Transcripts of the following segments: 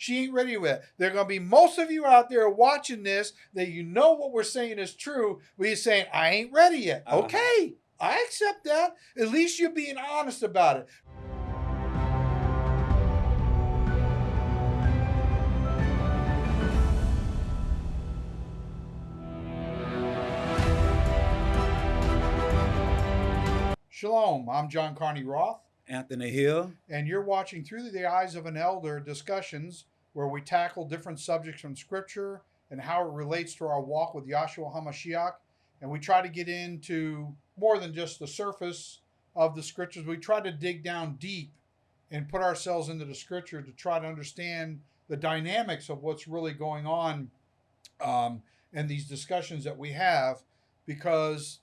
She ain't ready with it. There are going to be most of you out there watching this that you know what we're saying is true, but you're saying, I ain't ready yet. Uh-huh. Okay, I accept that. At least you're being honest about it. Shalom, I'm John Carney Roth, Anthony Hill. and you're watching Through the Eyes of an Elder discussions where we tackle different subjects from Scripture and how it relates to our walk with Yahshua HaMashiach. And we try to get into more than just the surface of the Scriptures. We try to dig down deep and put ourselves into the Scripture to try to understand the dynamics of what's really going on um, in these discussions that we have because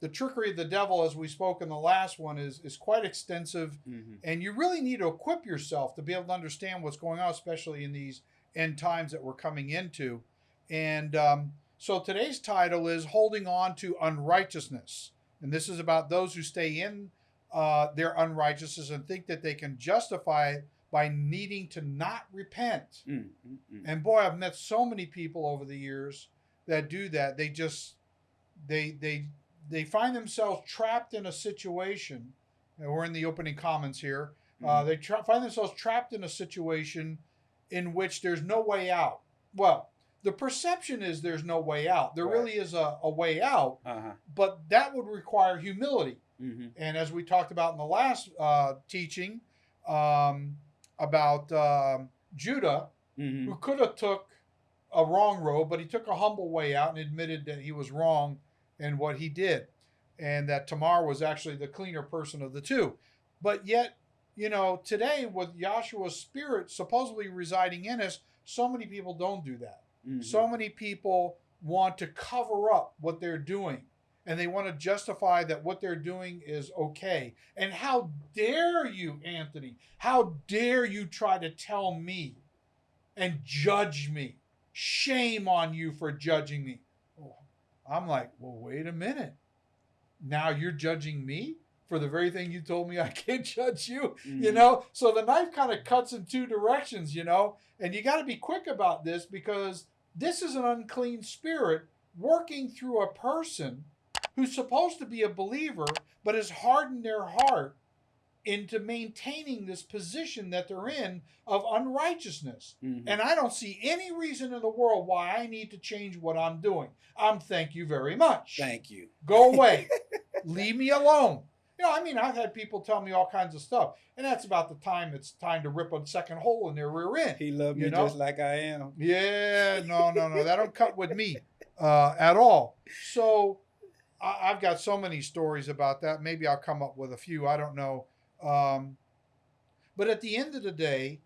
the trickery of the devil, as we spoke in the last one, is is quite extensive, Mm-hmm. and you really need to equip yourself to be able to understand what's going on, especially in these end times that we're coming into. And um, so today's title is "Holding On to Unrighteousness," and this is about those who stay in uh, their unrighteousness and think that they can justify it by needing to not repent. Mm-hmm. And boy, I've met so many people over the years that do that. They just they they they find themselves trapped in a situation. And we're in the opening comments here. Uh, they tra- find themselves trapped in a situation in which there's no way out. Well, the perception is there's no way out. There Right. really is a, a way out, Uh-huh. but that would require humility. Mm-hmm. And as we talked about in the last uh, teaching um, about um, Judah, Mm-hmm. who could have took a wrong road, but he took a humble way out and admitted that he was wrong in what he did, and that Tamar was actually the cleaner person of the two. But yet, you know, today with Yahshua's spirit supposedly residing in us, so many people don't do that. Mm-hmm. So many people want to cover up what they're doing and they want to justify that what they're doing is okay. And how dare you, Anthony? How dare you try to tell me and judge me? Shame on you for judging me. I'm like, well, wait a minute. Now you're judging me for the very thing you told me I can't judge you you Mhm. know so the knife kind of cuts in two directions you know and you got to be quick about this because this is an unclean spirit working through a person who's supposed to be a believer but has hardened their heart into maintaining this position that they're in of unrighteousness Mhm. and i don't see any reason in the world why i need to change what i'm doing i'm thank you very much Thank you. Go away. Leave me alone. You know, I mean, I've had people tell me all kinds of stuff, and that's about the time it's time to rip a second hole in their rear end. He loved me You know? just like I am. Yeah, no, no, no, that don't cut with me uh, at all. So I, I've got so many stories about that. Maybe I'll come up with a few. I don't know. Um, but at the end of the day,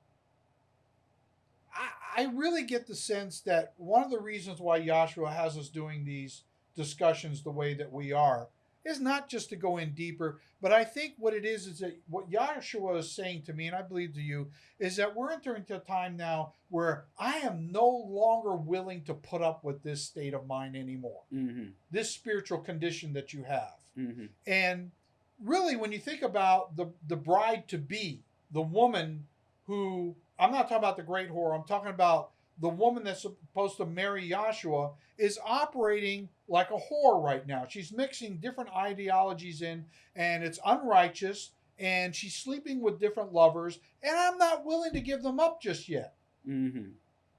I, I really get the sense that one of the reasons why Yahshua has us doing these discussions the way that we are is not just to go in deeper, but I think what it is is that what Yahshua is saying to me, and I believe to you, is that we're entering a time now where I am no longer willing to put up with this state of mind anymore, Mm-hmm. this spiritual condition that you have. Mm-hmm. And really, when you think about the, the bride to be, the woman who, I'm not talking about the great whore, I'm talking about the woman that's supposed to marry Yahshua is operating like a whore right now. She's mixing different ideologies in, and it's unrighteous, and she's sleeping with different lovers, and I'm not willing to give them up just yet. Mm-hmm.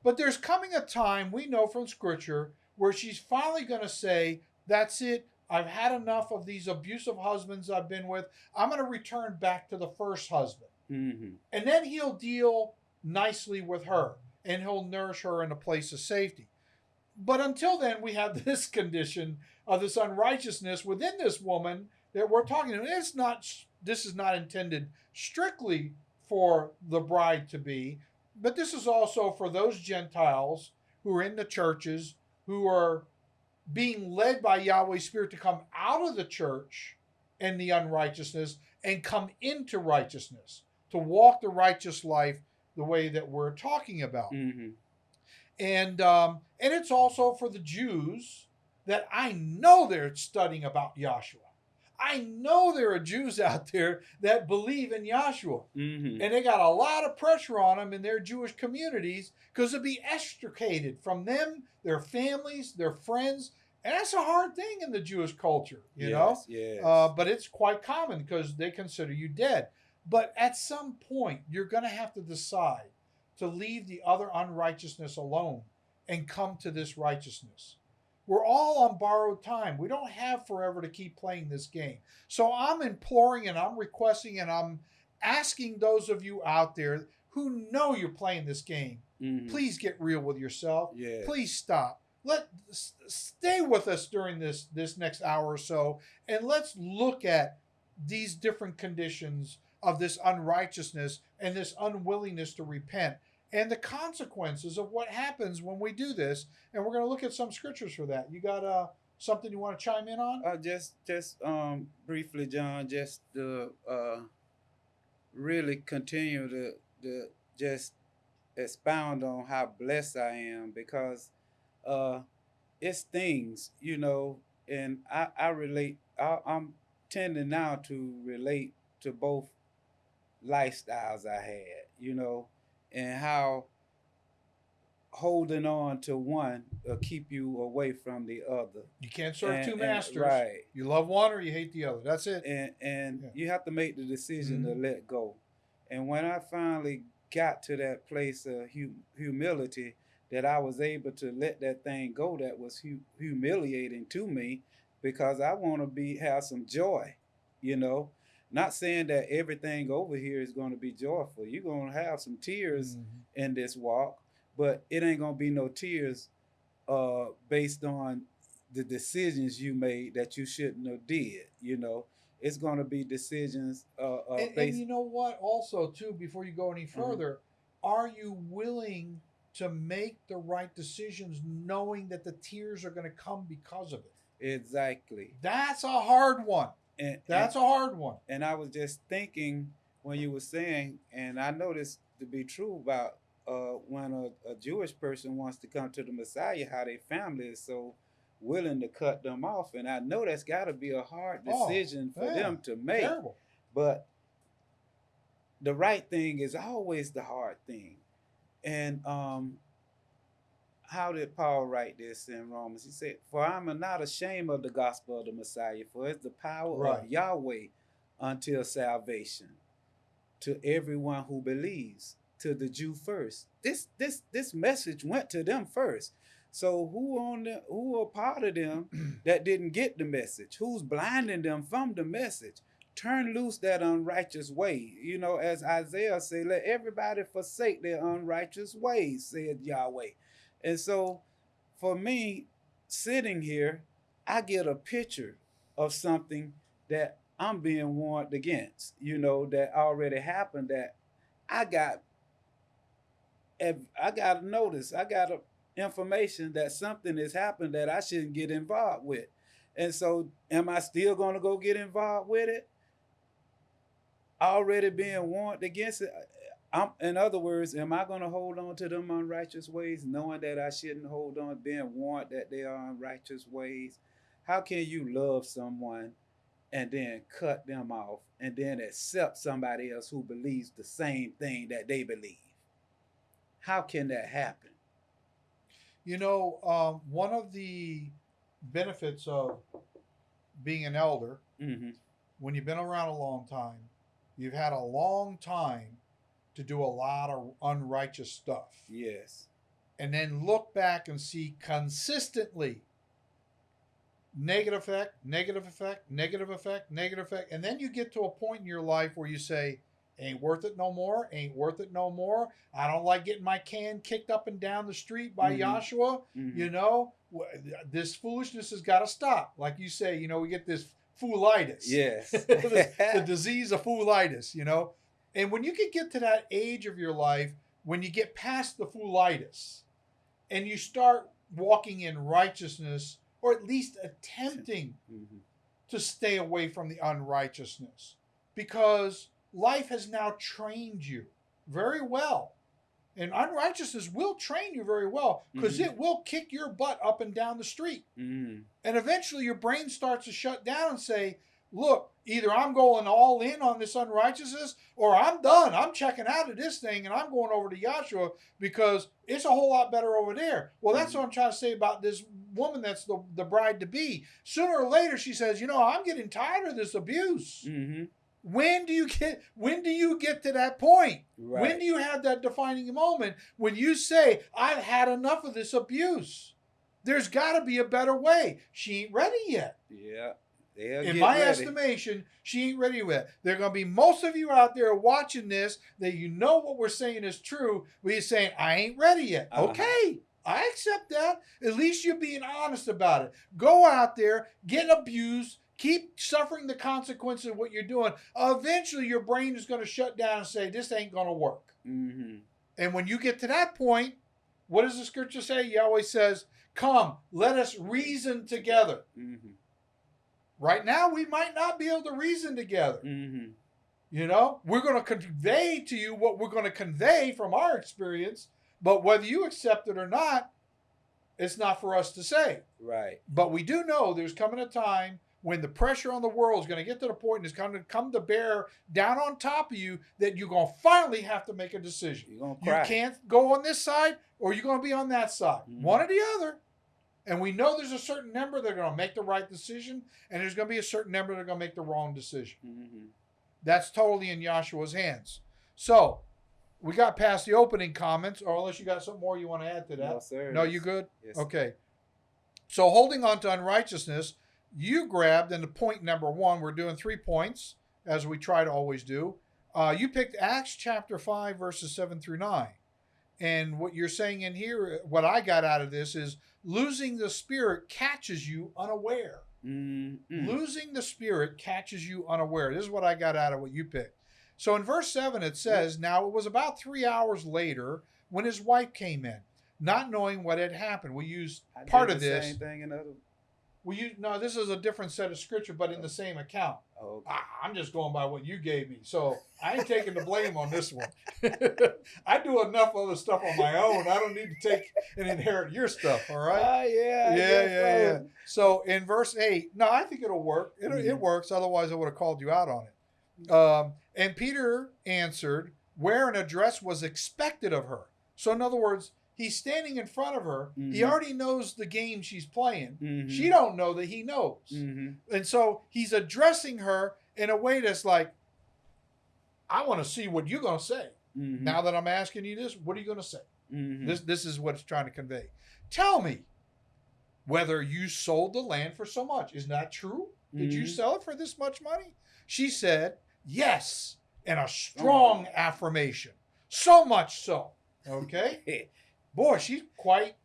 But there's coming a time, we know from scripture, where she's finally going to say, That's it. I've had enough of these abusive husbands I've been with. I'm going to return back to the first husband. Mm-hmm. And then he'll deal nicely with her and he'll nourish her in a place of safety. But until then, we have this condition of this unrighteousness within this woman that we're talking about. It's not, this is not intended strictly for the bride to be, but this is also for those Gentiles who are in the churches who are being led by Yahweh's Spirit to come out of the church and the unrighteousness and come into righteousness, to walk the righteous life the way that we're talking about. Mm-hmm. And um, and it's also for the Jews that I know they're studying about Yahshua. I know there are Jews out there that believe in Yahshua. Mm-hmm. And they got a lot of pressure on them in their Jewish communities because they'll be extricated from them, their families, their friends. And that's a hard thing in the Jewish culture, you know? Yes. Uh, but it's quite common because they consider you dead. But at some point, you're going to have to decide to leave the other unrighteousness alone and come to this righteousness. We're all on borrowed time. We don't have forever to keep playing this game. So I'm imploring and I'm requesting and I'm asking those of you out there who know you're playing this game, Mhm. please get real with yourself. Yes. Please stop. Let stay with us during this this next hour or so and let's look at these different conditions of this unrighteousness and this unwillingness to repent and the consequences of what happens when we do this and we're going to look at some scriptures for that. You got uh something you want to chime in on? Uh, just, just um, briefly, John, just to uh, really continue to, to just expound on how blessed I am because uh, it's things, you know, and I, I relate. I, I'm tending now to relate to both lifestyles I had, you know, and how holding on to one will keep you away from the other. You can't serve And- two and- masters. right? You love one or you hate the other. That's it. and and Yeah. you have to make the decision Mhm. to let go. And when I finally got to that place of hu- humility, that I was able to let that thing go, that was hu- humiliating to me, because I want to be have some joy, you know. Not saying that everything over here is going to be joyful. You're going to have some tears Mhm. in this walk, but it ain't gonna be no tears uh based on the decisions you made that you shouldn't have did you know it's gonna be decisions uh, uh and, and you know what also too before you go any Mm-hmm. further are you willing to make the right decisions knowing that the tears are going to come because of it exactly that's a hard one and that's and, a hard one. and i was just thinking when you were saying and i know this to be true about uh when a, a jewish person wants to come to the messiah how their family is so willing to cut them off. And i know that's got to be a hard Oh, decision for yeah. them to make terrible. but the right thing is always the hard thing. And um how did paul write this in romans he said for i'm not ashamed of the gospel of the messiah for it's the power Right. of yahweh until salvation to everyone who believes to the jew first this this this message went to them first so who on the who are part of them that didn't get the message who's blinding them from the message turn loose that unrighteous way. You know, as Isaiah said, let everybody forsake their unrighteous ways, said Yahweh. And so for me, sitting here, I get a picture of something that I'm being warned against, you know, that already happened that I got I got a notice, I got a information that something has happened that I shouldn't get involved with. And so am I still going to go get involved with it? already being warned against it. I'm, in other words, am I going to hold on to them unrighteous ways, knowing that I shouldn't hold on, being warned that they are unrighteous ways? How can you love someone and then cut them off and then accept somebody else who believes the same thing that they believe? How can that happen? You know, um, one of the benefits of being an elder, Mm-hmm. when you've been around a long time, you've had a long time to do a lot of unrighteous stuff. Yes. And then look back and see consistently negative effect, negative effect, negative effect, negative effect. And then you get to a point in your life where you say, ain't worth it no more, ain't worth it no more. I don't like getting my can kicked up and down the street by Mhm. Yahshua. Mhm. You know, this foolishness has got to stop. Like you say, you know, we get this foolitis. Yes. the, the disease of foolitis, you know. And when you can get to that age of your life, when you get past the foolitis and you start walking in righteousness, or at least attempting Mhm. to stay away from the unrighteousness, because life has now trained you very well. And unrighteousness will train you very well because Mhm. it will kick your butt up and down the street. Mhm. And eventually your brain starts to shut down and say, look, either I'm going all in on this unrighteousness or I'm done. I'm checking out of this thing and I'm going over to Yahshua because it's a whole lot better over there. Well, that's what I'm trying to say about this woman that's the, the bride to be. Sooner or later, she says, you know, I'm getting tired of this abuse. Mm-hmm. When do you get when do you get to that point? Right. When do you have that defining moment when you say, I've had enough of this abuse? There's got to be a better way. She ain't ready yet. yeah. They'll In my ready. estimation, she ain't ready yet. There are going to be most of you out there watching this that you know what we're saying is true, but you're saying, I ain't ready yet. Uh-huh. Okay, I accept that. At least you're being honest about it. Go out there, get abused, keep suffering the consequences of what you're doing. Eventually, your brain is going to shut down and say, This ain't going to work. Mm-hmm. And when you get to that point, what does the scripture say? Yahweh says, Come, let us reason together. Mm-hmm. Right now, we might not be able to reason together. Mm-hmm. You know, we're going to convey to you what we're going to convey from our experience, but whether you accept it or not, it's not for us to say. Right. But we do know there's coming a time when the pressure on the world is going to get to the point and it's going to come to bear down on top of you that you're going to finally have to make a decision. You're gonna You can't go on this side or you're going to be on that side. Mhm. One or the other. And we know there's a certain number that are going to make the right decision, and there's going to be a certain number that are going to make the wrong decision. Mm-hmm. That's totally in Yahshua's hands. So we got past the opening comments, or unless you got something more you want to add to that. No, sir. No, you good? Yes. Okay. So holding on to unrighteousness, you grabbed, and the point number one, we're doing three points, as we try to always do. Uh, you picked Acts chapter 5, verses 7 through 9. And what you're saying in here, what I got out of this is losing the spirit catches you unaware. Mm-hmm. Losing the spirit catches you unaware. This is what I got out of what you picked. So in verse 7, it says, Now it was about three hours later when his wife came in, not knowing what had happened. We used part of this. Same you in other. We use, no, this is a different set of scripture, but in the same account. Oh, okay. Ah, I'm just going by what you gave me. So I ain't taking the blame on this one. I do enough other stuff on my own. I don't need to take and inherit your stuff, all right? Ah, yeah. I yeah, yeah, yeah. so. In verse eight, no, I think it'll work. It, it Mhm. works. Otherwise, I would have called you out on it. Um, and Peter answered, where an address was expected of her. So in other words, he's standing in front of her. He Mhm. already knows the game she's playing. Mhm. She don't know that he knows. Mhm. And so he's addressing her in a way that's like, I want to see what you're going to say. Mhm. Now that I'm asking you this, what are you going to say? Mhm. This this is what it's trying to convey. Tell me whether you sold the land for so much. Is that true? Did you Mhm. sell it for this much money? She said, Yes, and a strong affirmation. So much so. Okay? Boy, she's quite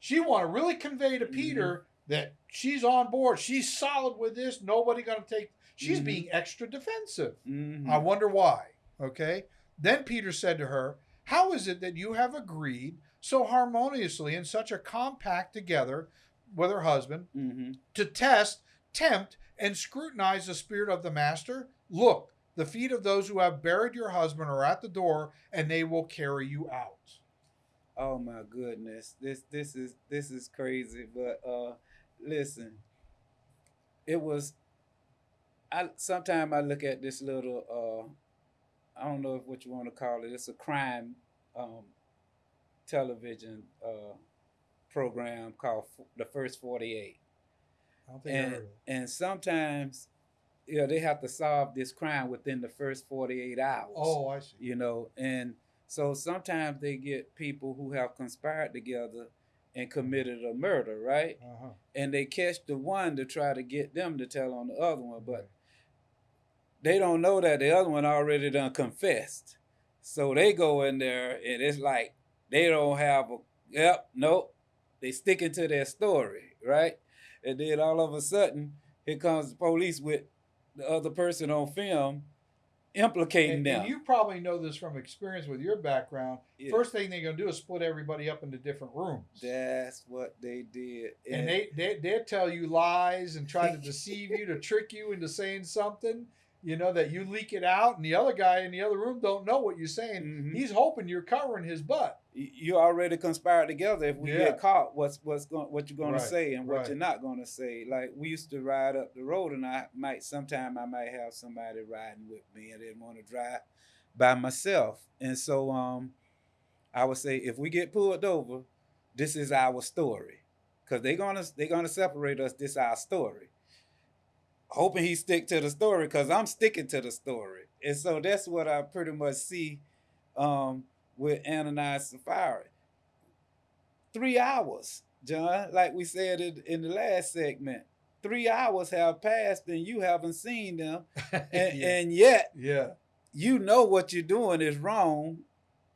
she want to really convey to Peter that she's on board. She's solid with this. Nobody gonna take she's Mhm. being extra defensive. Mhm. I wonder why. Okay. Then Peter said to her, How is it that you have agreed so harmoniously in such a compact together with her husband Mhm. to test, tempt, and scrutinize the spirit of the master? Look, the feet of those who have buried your husband are at the door, and they will carry you out. Oh my goodness. This this is this is crazy. But uh listen. It was I sometimes I look at this little uh I don't know if what you want to call it. It's a crime um television uh program called F- The First 48. I don't think I And and sometimes you know they have to solve this crime within the first 48 hours Oh, I see. you know and so sometimes they get people who have conspired together and committed a murder right? Uh-huh. and they catch the one to try to get them to tell on the other one but they don't know that the other one already done confessed. So they go in there and it's like they don't have a yep nope they sticking to their story right? And then all of a sudden here comes the police with the other person on film implicating And, them and you probably know this from experience with your background. Yeah. First thing they're gonna do is split everybody up into different rooms. That's what they did. and they, they they tell you lies and try to deceive you to trick you into saying something you know, that you leak it out and the other guy in the other room don't know what you're saying. Mhm. He's hoping you're covering his butt. You already conspired together. If we Yeah. get caught, what's what's going what you're going Right, to say and what right. you're not going to say. Like we used to ride up the road, and I might sometime I might have somebody riding with me, and didn't want to drive by myself. And so um, I would say if we get pulled over, this is our story, because they're gonna they're gonna separate us. This our story. Hoping he stick to the story, because I'm sticking to the story, and so that's what I pretty much see um, with Ananias and Sapphira. Three hours, John, like we said in, in the last segment. Three hours have passed and you haven't seen them, and, yeah. and yet yeah. you know what you're doing is wrong,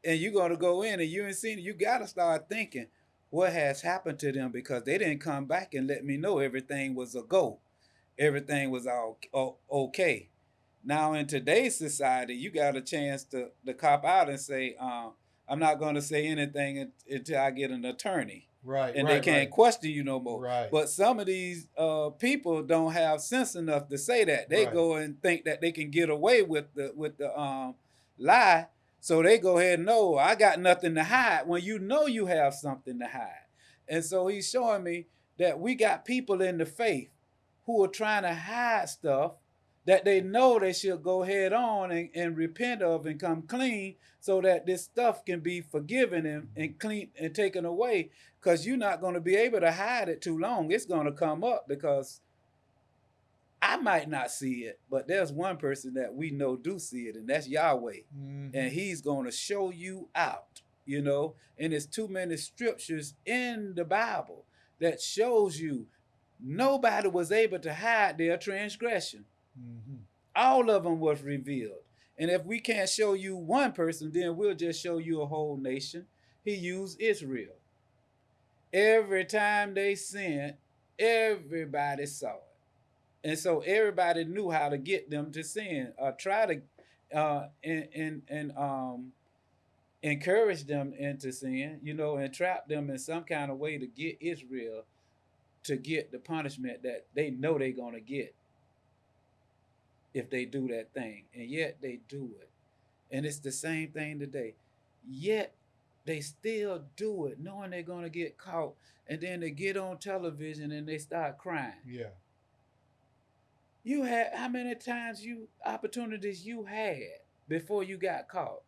and you're gonna go in and you ain't seen it. You gotta start thinking what has happened to them because they didn't come back and let me know everything was a go, everything was all okay. Now in today's society, you got a chance to to cop out and say, uh, "I'm not going to say anything until I get an attorney, Right. and right, they can't right. question you no more." Right. But some of these uh, people don't have sense enough to say that. They Right. go and think that they can get away with the with the um, lie, so they go ahead and know I got nothing to hide. When you know you have something to hide, and so he's showing me that we got people in the faith who are trying to hide stuff that they know they should go head on and, and repent of and come clean so that this stuff can be forgiven and, and clean and taken away. Because you're not going to be able to hide it too long. It's going to come up because i might not see it but there's one person that we know do see it and that's yahweh. Mhm. and he's going to show you out you know? And there's too many scriptures in the bible that shows you nobody was able to hide their transgression Mhm. all of them was revealed. And if we can't show you one person, then we'll just show you a whole nation. He used Israel. Every time they sinned, everybody saw it. And so everybody knew how to get them to sin or try to uh, and, and, and um, encourage them into sin, you know, and trap them in some kind of way to get Israel to get the punishment that they know they're going to get if they do that thing. And yet they do it. And it's the same thing today. Yet they still do it, knowing they're going to get caught. And then they get on television and they start crying. Yeah. You had how many times you opportunities you had before you got caught?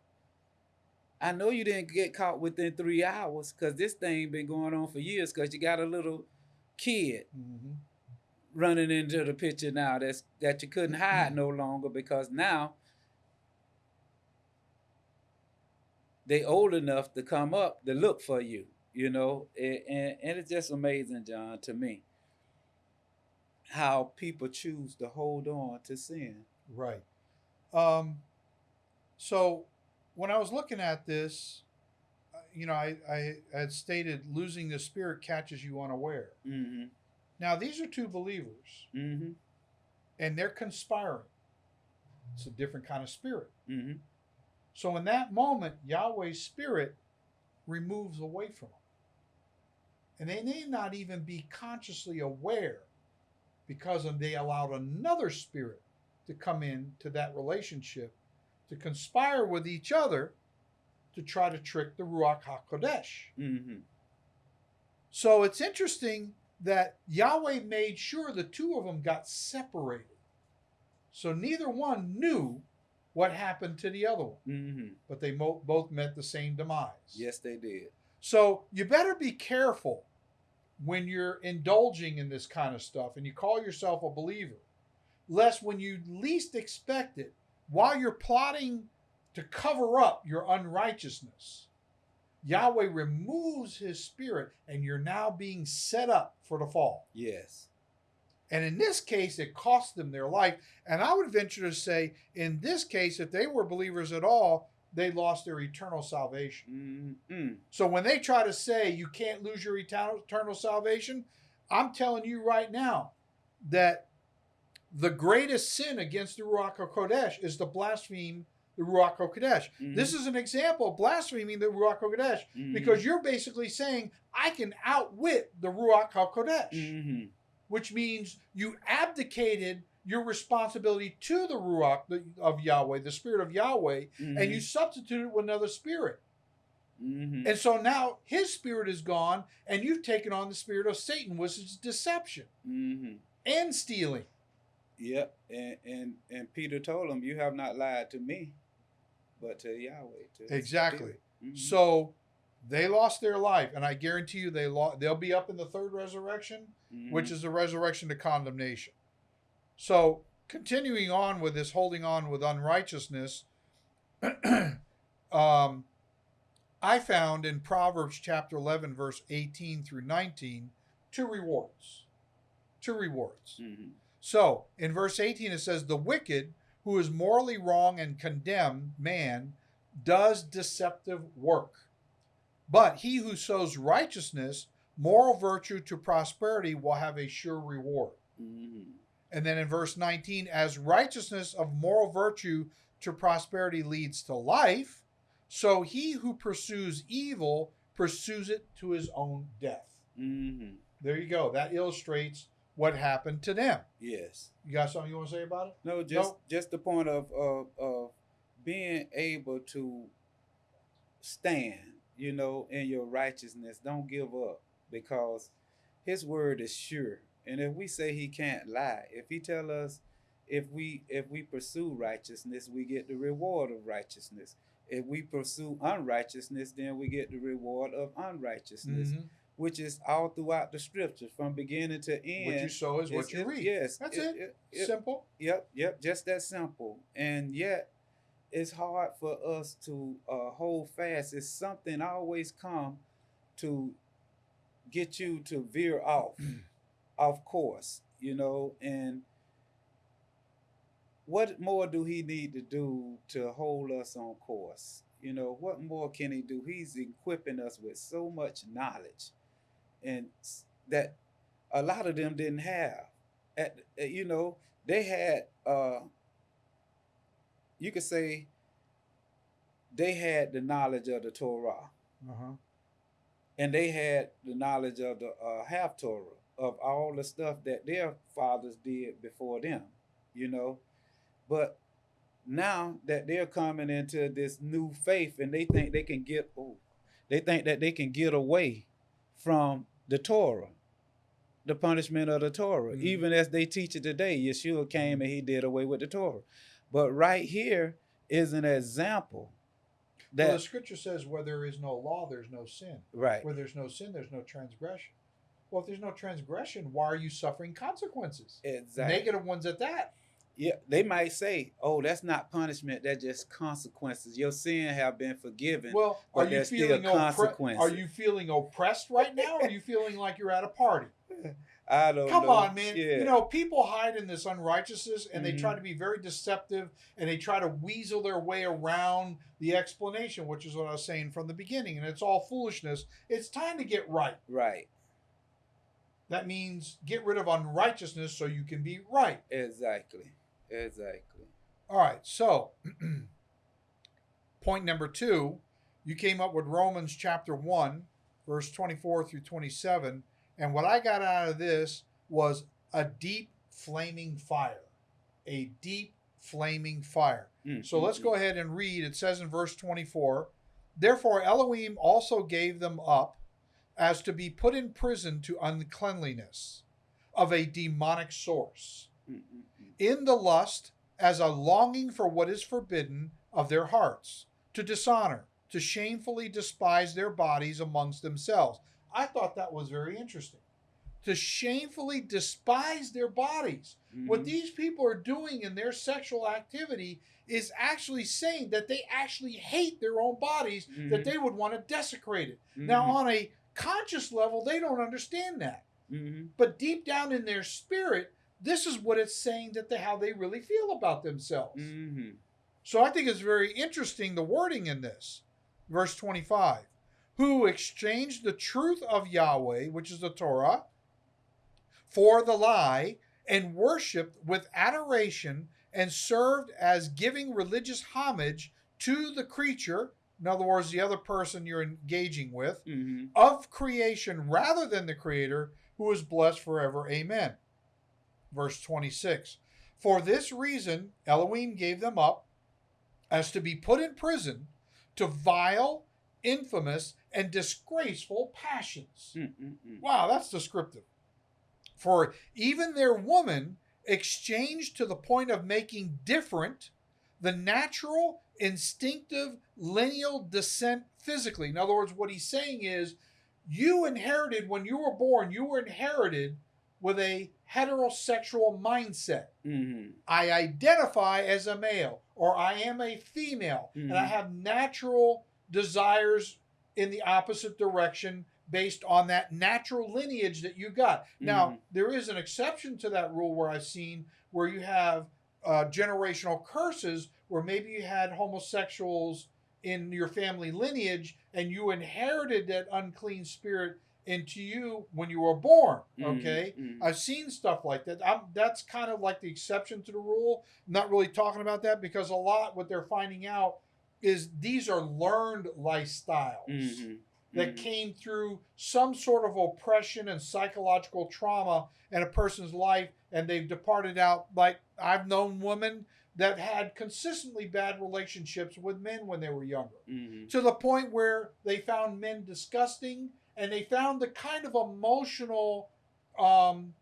I know you didn't get caught within three hours because this thing been going on for years because you got a little kid Mhm. running into the picture now that's that you couldn't hide no longer because now they old enough to come up to look for you you know and, and, and it's just amazing john to me how people choose to hold on to sin Right. Um, so when I was looking at this, you know, I, I had stated losing the spirit catches you unaware. mm-hmm Now, these are two believers mm-hmm and they're conspiring. It's a different kind of spirit. mm-hmm So in that moment, Yahweh's spirit removes away from them. And they may not even be consciously aware because they allowed another spirit to come in to that relationship to conspire with each other to try to trick the Ruach HaKodesh. mm-hmm So it's interesting that Yahweh made sure the two of them got separated. So neither one knew what happened to the other one, mm-hmm but they mo- both met the same demise. yes they did So you better be careful when you're indulging in this kind of stuff and you call yourself a believer, lest when you least expect it, while you're plotting to cover up your unrighteousness, Yahweh removes his spirit and you're now being set up for the fall. yes And in this case, it cost them their life. And I would venture to say, in this case, if they were believers at all, they lost their eternal salvation. mm-hmm So when they try to say you can't lose your eternal, salvation, I'm telling you right now that the greatest sin against the Ruach HaKodesh is to blaspheme the Ruach HaKodesh. Mhm. This is an example of blaspheming the Ruach HaKodesh mm-hmm. because you're basically saying, I can outwit the Ruach HaKodesh, mm-hmm which means you abdicated your responsibility to the Ruach of Yahweh, the Spirit of Yahweh, and you substituted with another spirit. Mhm. And so now his spirit is gone, and you've taken on the spirit of Satan, which is deception Mhm. and stealing. Yep. And and and Peter told him, "You have not lied to me, but to Yahweh." To Exactly. spirit." Mhm. So they lost their life, and I guarantee you they lost. They'll be up in the third resurrection, which Mhm. is the resurrection to condemnation. So continuing on with this, holding on with unrighteousness, um, I found in Proverbs chapter eleven, verse eighteen through nineteen, two rewards. Two rewards. Mhm. So in verse 18, it says, The wicked, who is morally wrong and condemned man, does deceptive work. But he who sows righteousness, moral virtue to prosperity, will have a sure reward. Mhm. And then in verse 19, as righteousness of moral virtue to prosperity leads to life, so he who pursues evil pursues it to his own death. Mhm. There you go. That illustrates what happened to them. Yes. You got something you want to say about it? No, just just the point of of of being able to stand, you know, in your righteousness. Don't give up because his word is sure. And if we say he can't lie, if he tell us if we if we pursue righteousness, we get the reward of righteousness. If we pursue unrighteousness, then we get the reward of unrighteousness, Mhm. Which is all throughout the scriptures from beginning to end. What you sow is what you it- read. Yes, That's it. it- Simple. Yep, yep, just that simple. And yet, it's hard for us to uh, hold fast. It's something always come to get you to veer off, off course, you know. And what more do he need to do to hold us on course? You know, what more can he do? He's equipping us with so much knowledge, and that a lot of them didn't have. At, you know, they had uh you could say they had the knowledge of the Torah Uh-huh. and they had the knowledge of the uh, half Torah of all the stuff that their fathers did before them, you know. But now that they're coming into this new faith and they think they can get oh, they think that they can get away from the Torah, the punishment of the Torah. Mhm. Even as they teach it today, Yeshua came and he did away with the Torah. But right here is an example that well, the scripture says, where there is no law, there's no sin. right. Where there's no sin, there's no transgression. Well, if there's no transgression, why are you suffering consequences? Exactly. Negative ones at that. Yeah, they might say, "Oh, that's not punishment; that's just consequences. Your sin have been forgiven." Well, are you feeling oppre- Are you feeling oppressed right now? Or are you feeling like you're at a party? I don't Come know. on, man. Yeah. You know, people hide in this unrighteousness and they Mhm. try to be very deceptive and they try to weasel their way around the explanation, which is what I was saying from the beginning. And it's all foolishness. It's time to get right. right, That means get rid of unrighteousness so you can be right. exactly, exactly. All right, so point number two, you came up with Romans chapter 1, verse 24 through 27. And what I got out of this was a deep flaming fire. A deep flaming fire. Mm, So let's mm. go ahead and read. It says in verse 24 Therefore Elohim also gave them up as to be put in prison to uncleanliness of a demonic source Mm, mm, mm. In the lust as a longing for what is forbidden of their hearts, to dishonor, to shamefully despise their bodies amongst themselves. I thought that was very interesting. To shamefully despise their bodies. What Mhm. these people are doing in their sexual activity is actually saying that they actually hate their own bodies, that Mhm. they would want to desecrate it. Now, Mhm. on a conscious level, they don't understand that. Mhm. But deep down in their spirit, this is what it's saying that they, how they really feel about themselves. Mhm. So I think it's very interesting the wording in this. Verse 25 Who exchanged the truth of Yahweh, which is the Torah, for the lie, and worshiped with adoration and served as giving religious homage to the creature, in other words, the other person you're engaging with, Mhm. of creation rather than the creator who is blessed forever amen verse 26 For this reason, Elohim gave them up as to be put in prison to vile, infamous, and disgraceful passions. Mm, mm, mm. Wow, that's descriptive. For even their woman exchanged to the point of making different the natural, instinctive, lineal descent physically. In other words, what he's saying is you inherited, when you were born, you were inherited with a heterosexual mindset. Mhm. I identify as a male or I am a female and I Mhm. have natural desires in the opposite direction based on that natural lineage that you got. Now, Mhm. there is an exception to that rule where I've seen where you have uh, generational curses where maybe you had homosexuals in your family lineage and you inherited that unclean spirit into you when you were born. Mhm. Okay. Mhm. I've seen stuff like that. I'm, that's kind of like the exception to the rule. I'm not really talking about that because a lot what they're finding out is these are learned lifestyles Mhm. that Mhm. came through some sort of oppression and psychological trauma in a person's life and they've departed out like I've known women that had consistently bad relationships with men when they were younger Mhm. to the point where they found men disgusting and they found the kind of emotional um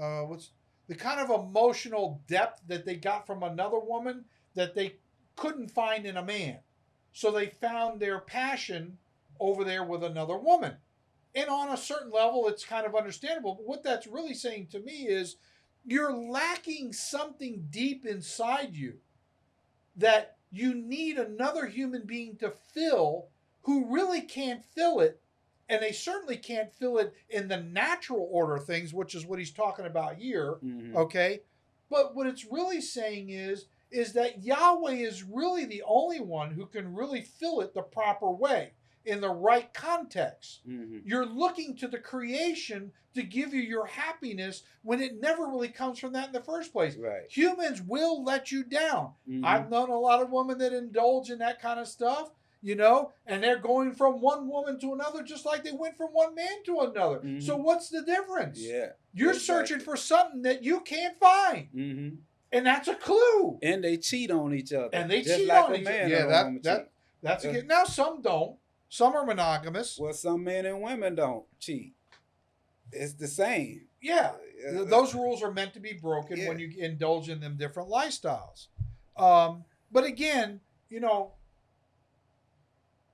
uh what's the kind of emotional depth that they got from another woman that they couldn't find in a man. So they found their passion over there with another woman. And on a certain level it's kind of understandable. But what that's really saying to me is you're lacking something deep inside you that you need another human being to fill who really can't fill it and they certainly can't fill it in the natural order of things which is what he's talking about here Mhm. okay but what it's really saying is is that Yahweh is really the only one who can really fill it the proper way in the right context Mhm. you're looking to the creation to give you your happiness when it never really comes from that in the first place Right. humans will let you down Mhm. I've known a lot of women that indulge in that kind of stuff, you know, and they're going from one woman to another just like they went from one man to another. Mhm. So what's the difference? Yeah. You're exactly. searching for something that you can't find, hmm and that's a clue. And they cheat on each other. And they just cheat like on a each other. Yeah, that- that- cheat. That's a Yeah. good. Now some don't. Some are monogamous. Well, some men and women don't cheat. It's the same. Yeah, Uh, those rules are meant to be broken Yeah. when you indulge in them different lifestyles. Um, but again, you know,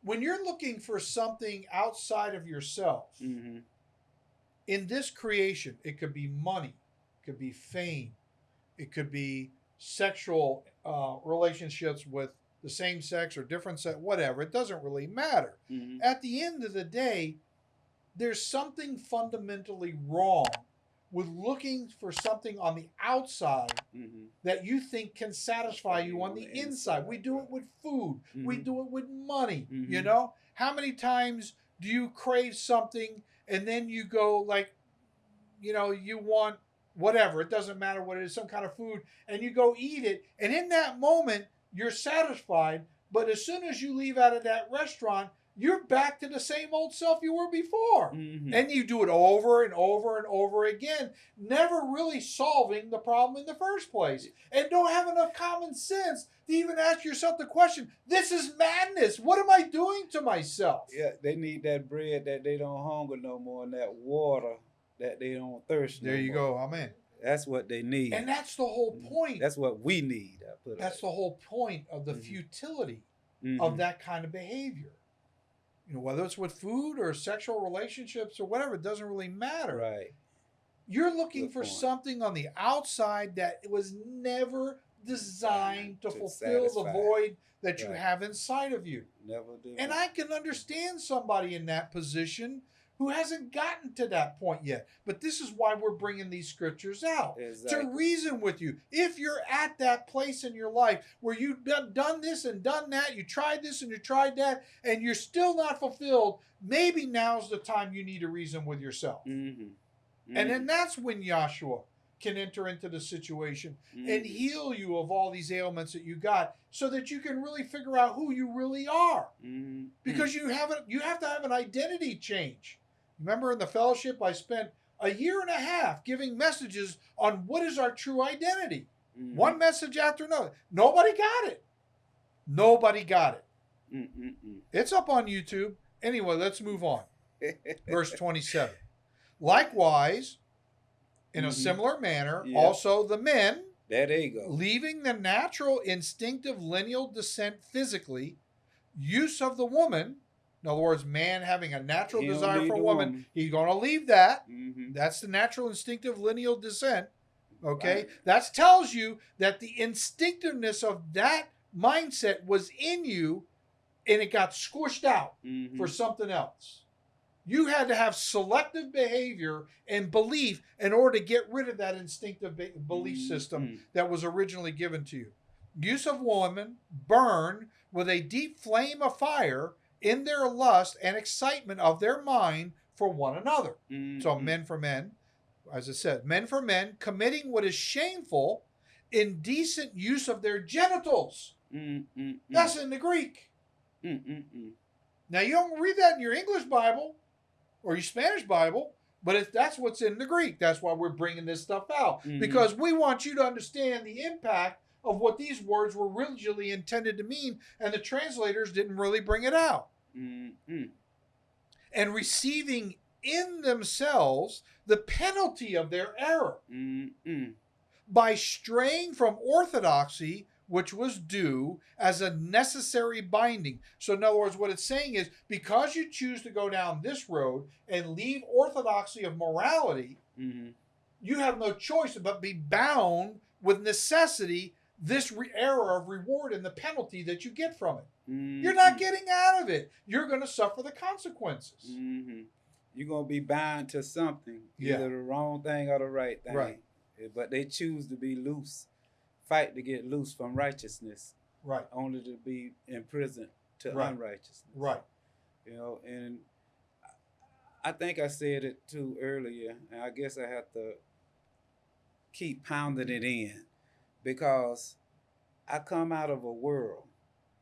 when you're looking for something outside of yourself Mhm. in this creation, it could be money, it could be fame, it could be sexual uh, relationships with the same sex or different sex, whatever. It doesn't really matter. Mhm. At the end of the day, there's something fundamentally wrong with looking for something on the outside Mhm. that you think can satisfy you on the inside. We do it with food. We Mhm. do it with money. You Mhm. know, how many times do you crave something and then you go like, you know, you want whatever. It doesn't matter what it is, some kind of food, and you go eat it, and in that moment you're satisfied. But as soon as you leave out of that restaurant, you're back to the same old self you were before. Mhm. And you do it over and over and over again, never really solving the problem in the first place. And don't have enough common sense to even ask yourself the question this is madness. What am I doing to myself? Yeah, they need that bread that they don't hunger no more, and that water that they don't thirst. no There you more. go. Amen. That's what they need. And that's the whole Mhm. point. That's what we need. I put it That's the whole point of the Mhm. futility Mhm. of that kind of behavior. You know, whether it's with food or sexual relationships or whatever, it doesn't really matter. right. You're looking Good for point. something on the outside that was never designed to To fulfill the void that you have inside of you. Never do. And I can understand somebody in that position who hasn't gotten to that point yet. But this is why we're bringing these scriptures out exactly. to reason with you. If you're at that place in your life where you've done, done this and done that, you tried this and you tried that, and you're still not fulfilled, maybe now's the time you need to reason with yourself. Mhm. And then that's when Yahshua can enter into the situation and Mhm. heal you of all these ailments that you got so that you can really figure out who you really are Mhm. because you have a, you have to have an identity change. Remember in the fellowship I spent a year and a half giving messages on what is our true identity. Mhm. One message after another. Nobody got it. Nobody got it. Mm-mm-mm. It's up on YouTube. Anyway, let's move on. Verse 27. Likewise, in a Mhm. similar manner, Yeah. also the men, there they go. leaving the natural instinctive lineal descent physically, use of the woman, in other words, man having a natural He don't desire for a woman, woman. he's going to leave that. hmm That's the natural instinctive lineal descent. Okay. Right. That tells you that the instinctiveness of that mindset was in you and it got squished out hmm for something else. You had to have selective behavior and belief in order to get rid of that instinctive be- belief Mm-hmm. system that was originally given to you. Use of woman burn with a deep flame of fire in their lust and excitement of their mind for one another. Mm-hmm. So men for men, as I said, men for men committing what is shameful, indecent use of their genitals. Mm-mm-mm. That's in the Greek. Mm-mm-mm. Now you don't read that in your English Bible or your Spanish Bible, but if that's what's in the Greek, that's why we're bringing this stuff out Mhm. because we want you to understand the impact of what these words were originally intended to mean, and the translators didn't really bring it out. Mm-mm. And receiving in themselves the penalty of their error. Mm-mm. by straying from orthodoxy, which was due as a necessary binding. So, in other words, what it's saying is because you choose to go down this road and leave orthodoxy of morality, Mhm. you have no choice but be bound with necessity this re- error of reward and the penalty that you get from it. You're not Mhm. getting out of it. You're going to suffer the consequences. Mhm. You're gonna be bound to something, Yeah. either the wrong thing or the right thing. Right. Eh, But they choose to be loose, fight to get loose from righteousness, Right, only to be imprisoned to Right. unrighteousness. right. You know, and I think I said it too earlier, and I guess I have to keep pounding it in because I come out of a world,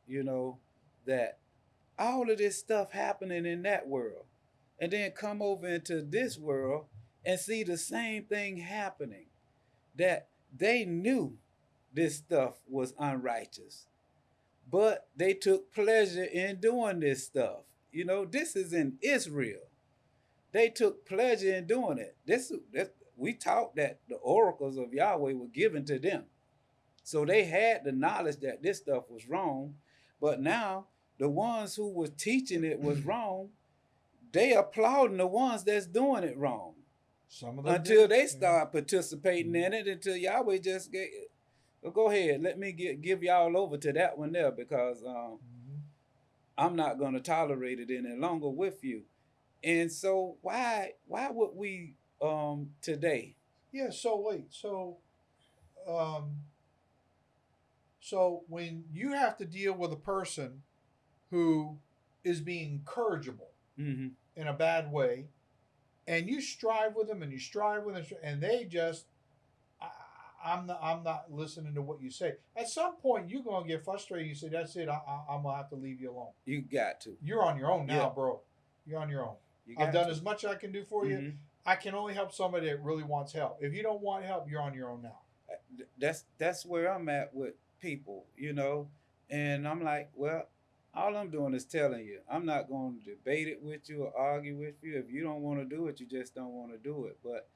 you know, that all of this stuff happening in that world, and then come over into this world and see the same thing happening. That they knew this stuff was unrighteous, but they took pleasure in doing this stuff. You know, this is in Israel. They took pleasure in doing it. This, this we taught that the oracles of Yahweh were given to them. So they had the knowledge that this stuff was wrong, but now the ones who was teaching it was wrong, they applauding the ones that's doing it wrong Some of them until did. they start participating in it. Until Yahweh just get, well, go ahead, let me get, give y'all over to that one there because um, Mhm. I'm not going to tolerate it any longer with you. And so why why would we um today? Yeah, so wait, so um so when you have to deal with a person who is being incorrigible Mm-hmm. in a bad way, and you strive with them and you strive with them, and they just I, I'm not I'm not listening to what you say. At some point, you're gonna get frustrated. You say, "That's it. I, I, I'm gonna have to leave you alone. You got to. You're on your own now, Yeah. bro. You're on your own. You I've done to. as much as I can do for you. Mhm. I can only help somebody that really wants help. If you don't want help, you're on your own now. That's that's where I'm at with people, you know. And I'm like, well, all I'm doing is telling you. I'm not going to debate it with you or argue with you. If you don't want to do it, you just don't want to do it. But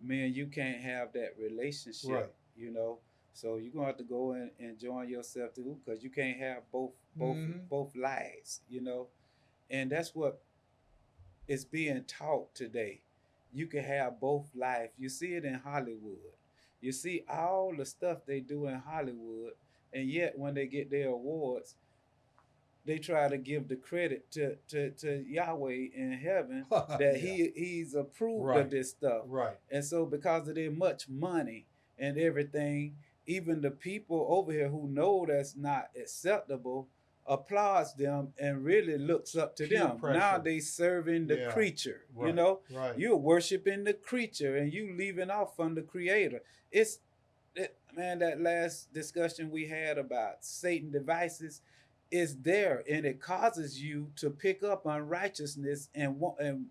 man, you can't have that relationship, Right. you know. So you're gonna have to go and, and join yourself too, because you can't have both both Mhm. both lives, you know. And that's what is being taught today. You can have both life. You see it in Hollywood. You see all the stuff they do in Hollywood, and yet when they get their awards, they try to give the credit to to, to Yahweh in heaven that Yeah. he he's approved Right. of this stuff. Right. And so because of their much money and everything, even the people over here who know that's not acceptable applauds them and really looks up to Peer them. pressure. Now they serving the Yeah. creature. You know, Right. you're worshiping the creature and you leaving off from the creator. It's it, man, that last discussion we had about Satan devices is there and it causes you to pick up unrighteousness and want and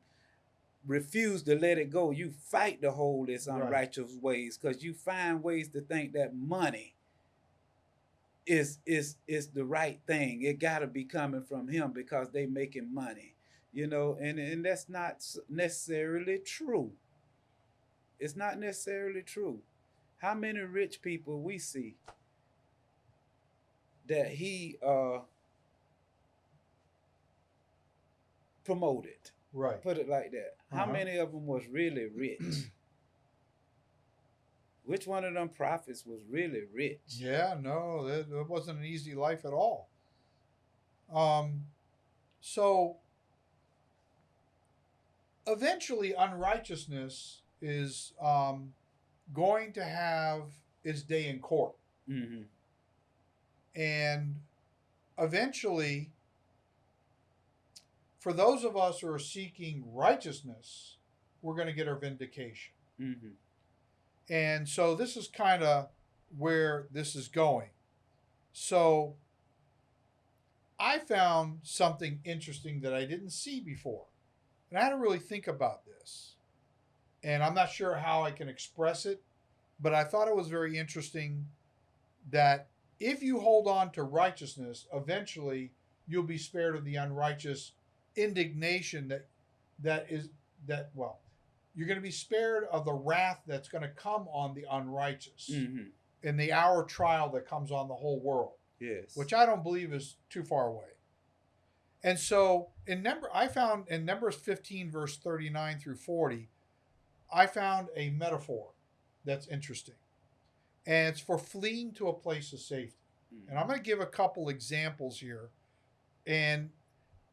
refuse to let it go. You fight to hold this Right. unrighteous ways because you find ways to think that money is is is the right thing. It got to be coming from him because they making money, you know, and and that's not necessarily true. It's not necessarily true. How many rich people we see that he uh promoted? Right. Put it like that. How Uh-huh. many of them was really rich? Which one of them prophets was really rich? Yeah, no, that, that wasn't an easy life at all. Um, so eventually, unrighteousness is um, going to have its day in court, Mm-hmm. and eventually, for those of us who are seeking righteousness, we're going to get our vindication. Mm-hmm. And so this is kind of where this is going. So I found something interesting that I didn't see before. And I had to really think about this. And I'm not sure how I can express it, but I thought it was very interesting that if you hold on to righteousness, eventually you'll be spared of the unrighteous indignation that that is that well you're going to be spared of the wrath that's going to come on the unrighteous Mm-hmm. in the hour trial that comes on the whole world, Yes. which I don't believe is too far away. And so in number I found in Numbers 15 verse 39 through 40, I found a metaphor that's interesting. And it's for fleeing to a place of safety. And I'm going to give a couple examples here. And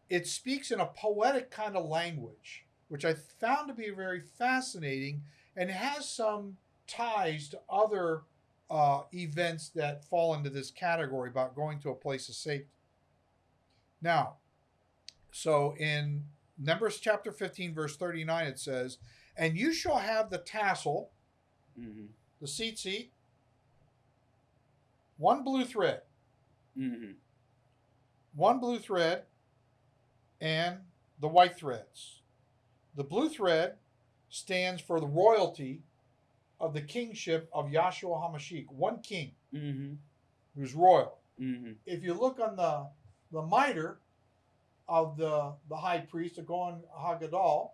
it speaks in a poetic kind of language, which I found to be very fascinating and has some ties to other uh, events that fall into this category about going to a place of safety. Now, so in Numbers chapter 15, verse 39, it says, And you shall have the tassel, Mm-hmm. the tzitzit, one blue thread, Mm-hmm. one blue thread and the white threads. The blue thread stands for the royalty of the kingship of Yahshua HaMashiach, one king Mm-hmm. who's royal. Mm-hmm. If you look on the the mitre of the the high priest, the Kohen HaGadol,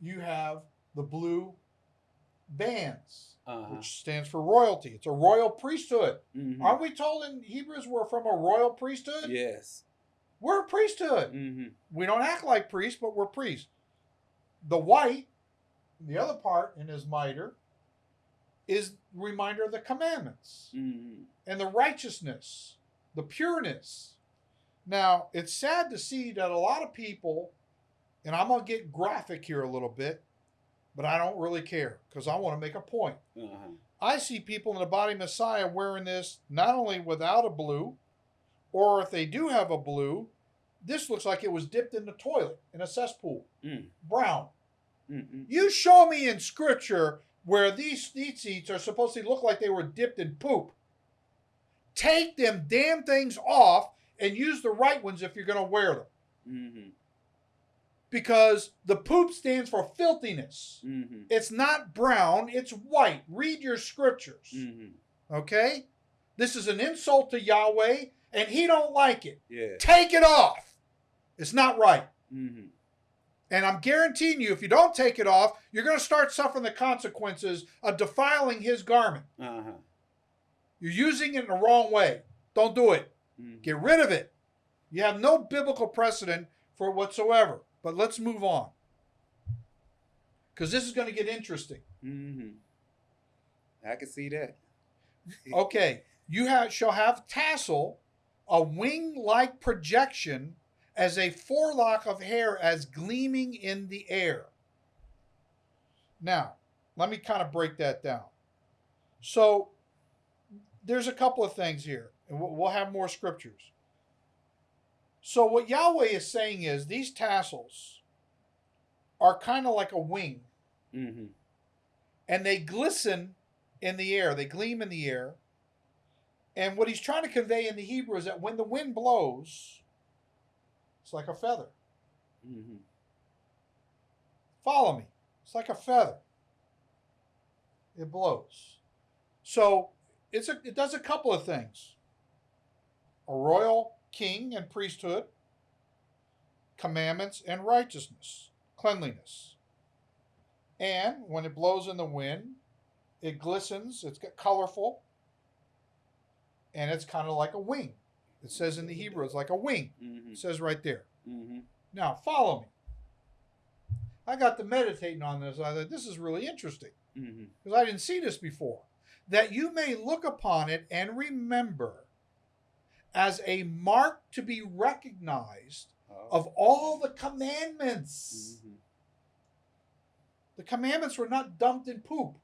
you have the blue bands, Uh-huh. which stands for royalty. It's a royal priesthood. Mm-hmm. Aren't we told in Hebrews we're from a royal priesthood? Yes. We're a priesthood. Mm-hmm. We don't act like priests, but we're priests. The white, the other part in his mitre, is reminder of the commandments Mm-hmm. and the righteousness, the pureness. Now, it's sad to see that a lot of people, and I'm going to get graphic here a little bit, but I don't really care because I want to make a point. Uh-huh. I see people in the body Messiah wearing this not only without a blue, or if they do have a blue, this looks like it was dipped in the toilet in a cesspool. Mm. Brown. Mm-hmm. You show me in scripture where these tzitzits are supposed to look like they were dipped in poop. Take them damn things off and use the right ones if you're going to wear them. Mm-hmm. Because the poop stands for filthiness. Mm-hmm. It's not brown, it's white. Read your scriptures. Mm-hmm. Okay? This is an insult to Yahweh, and he don't like it. Yeah. Take it off. It's not right. Mm-hmm. And I'm guaranteeing you, if you don't take it off, you're going to start suffering the consequences of defiling his garment. Uh-huh. You're using it in the wrong way. Don't do it. Mm-hmm. Get rid of it. You have no biblical precedent for it whatsoever. But let's move on. Because this is going to get interesting. Mm-hmm. I can see that. Okay, you have, shall have tassel, a wing like projection, as a forelock of hair as gleaming in the air. Now, let me kind of break that down. So, there's a couple of things here, and we'll have more scriptures. So, what Yahweh is saying is these tassels are kind of like a wing Mm-hmm. and they glisten in the air, they gleam in the air. And what he's trying to convey in the Hebrew is that when the wind blows, it's like a feather. Mm-hmm. Follow me. It's like a feather. It blows. So it's a, it does a couple of things. A royal king and priesthood, commandments and righteousness, cleanliness. And when it blows in the wind, it glistens, it's colorful, and it's kind of like a wing. It says in the Hebrew, it's like a wing. Mm-hmm. It says right there. Mm-hmm. Now, follow me. I got to meditating on this. I thought, this is really interesting Mm-hmm. because I didn't see this before. That you may look upon it and remember as a mark to be recognized of all the commandments. Mm-hmm. The commandments were not dumped in poop.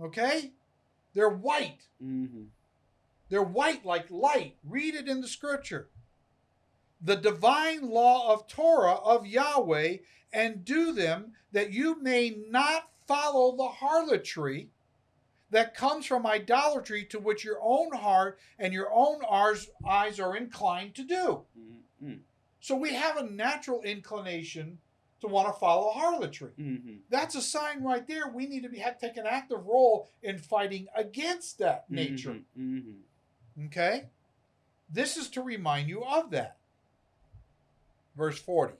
Okay? They're white. Mm-hmm. They're white like light. Read it in the scripture. The divine law of Torah of Yahweh, and do them that you may not follow the harlotry that comes from idolatry to which your own heart and your own eyes are inclined to do. Mm-hmm. So we have a natural inclination to want to follow harlotry. Mm-hmm. That's a sign right there. We need to be, have, take an active role in fighting against that nature. Mm-hmm. Okay? This is to remind you of that. Verse 40.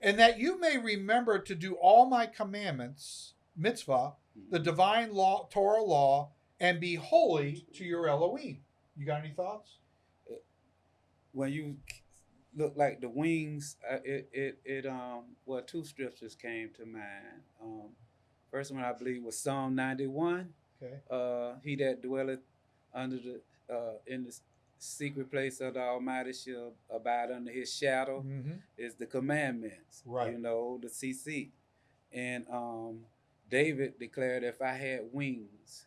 And that you may remember to do all my commandments, mitzvah, the divine law, Torah law, and be holy to your Elohim. You got any thoughts? when you look like the wings, uh, it it it um well two scriptures came to mind. Um, first one I believe was Psalm ninety one. Okay. Uh, he that dwelleth under the uh in the secret place of the Almighty shall abide under His shadow. Mm-hmm. Is the commandments, Right. You know the CC, and um David declared, "If I had wings."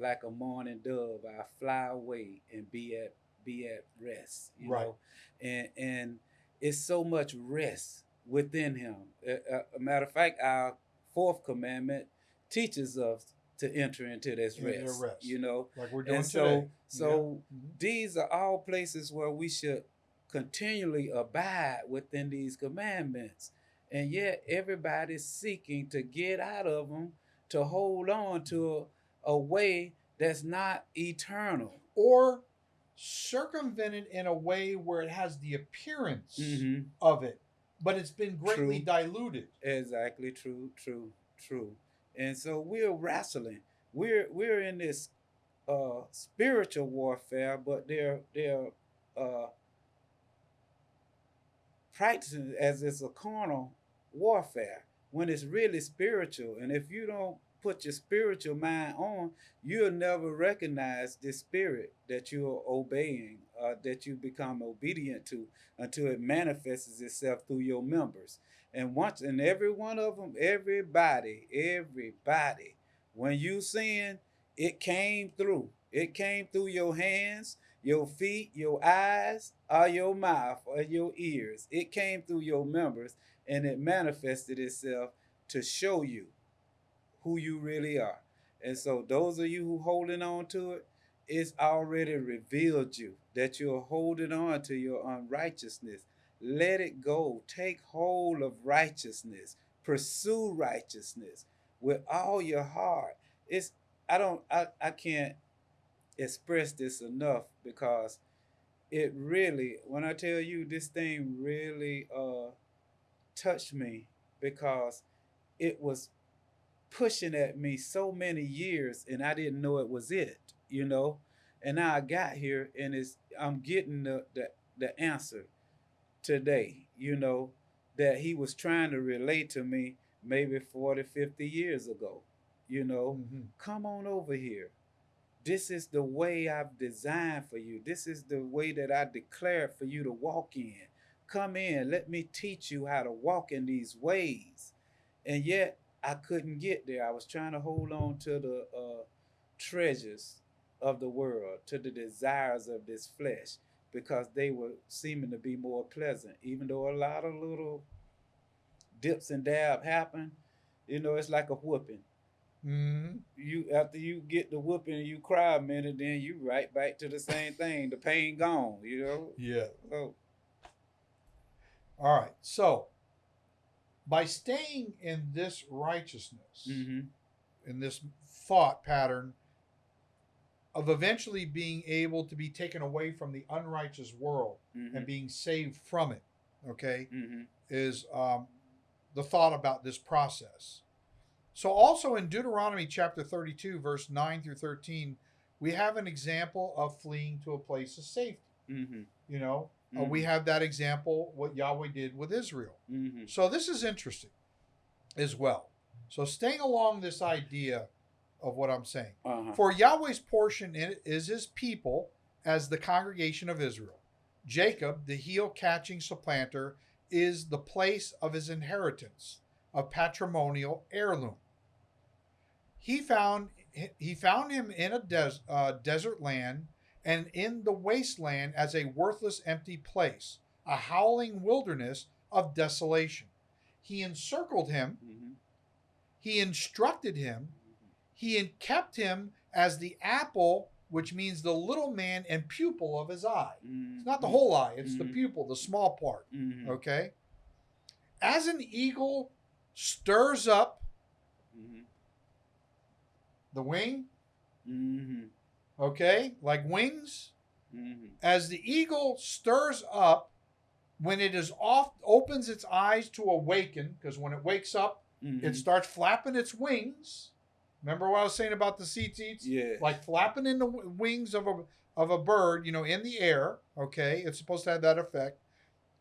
Like a morning dove, I'd fly away and be at be at rest. You Right. know, and and it's so much rest within him. A, a- matter of fact, our fourth commandment teaches us to enter into this rest, rest. You know, Like we're doing and so today. so Mhm. these are all places where we should continually abide within these commandments, and yet everybody's seeking to get out of them to hold on to a, a way that's not eternal. Or circumvented in a way where it has the appearance Mm-hmm. of it, but it's been greatly True. diluted. Exactly. True. True. True. And so we're wrestling. We're we're in this uh, spiritual warfare, but they're they're uh, practicing as it's a carnal warfare when it's really spiritual. And if you don't put your spiritual mind on, you'll never recognize the spirit that you're obeying, uh, that you become obedient to, until it manifests itself through your members. And once, and every one of them, everybody, everybody, when you sin, it came through. It came through your hands, your feet, your eyes, or your mouth, or your ears. It came through your members, and it manifested itself to show you who you really are. And so, those of you who holding on to it, it's already revealed you that you're holding on to your unrighteousness. Let it go. Take hold of righteousness. Pursue righteousness with all your heart. It's I don't I, I can't express this enough because it really when I tell you this thing really uh touched me because it was pushing at me so many years and I didn't know it was it, you know. And now I got here and it's I'm getting the the, the answer today, you know, that he was trying to relate to me maybe 40, 50 years ago. You know, Mhm. come on over here. This is the way I've designed for you. This is the way that I declared for you to walk in. Come in, let me teach you how to walk in these ways. And yet, I couldn't get there. I was trying to hold on to the uh, treasures of the world, to the desires of this flesh, because they were seeming to be more pleasant. Even though a lot of little dips and dab happen, you know, it's like a whooping Mhm. you after you get the whooping and you cry a minute, then you right back to the same thing. The pain gone, you know. Yeah. So All right. So by staying in this righteousness, Mm-hmm. in this thought pattern of eventually being able to be taken away from the unrighteous world Mm-hmm. and being saved from it, okay, mm-hmm. is um, the thought about this process. So, also in Deuteronomy chapter 32, verse 9 through 13, we have an example of fleeing to a place of safety. Mm-hmm. You know, uh, we have that example, what Yahweh did with Israel. Mm-hmm. So, this is interesting as well. So, staying along this idea of what I'm saying. Uh-huh. For Yahweh's portion in it is his people as the congregation of Israel. Jacob, the heel catching supplanter, is the place of his inheritance, a patrimonial heirloom. He found he found him in a des, uh, desert land and in the wasteland as a worthless empty place, a howling wilderness of desolation. He encircled him, Mm-hmm. he instructed him, he kept him as the apple, which means the little man and pupil of his eye. It's not the whole eye, it's the Mhm. pupil, the small part. Mm-hmm. Okay? As an eagle stirs up Mm-hmm. the wing, Mm-hmm. Okay, like wings, Mm-hmm. as the eagle stirs up when it is off, opens its eyes to awaken, because when it wakes up, Mm-hmm. it starts flapping its wings. Remember what I was saying about the tzitzits? yeah. like flapping in the w- wings of a of a bird, you know, in the air. Okay, it's supposed to have that effect.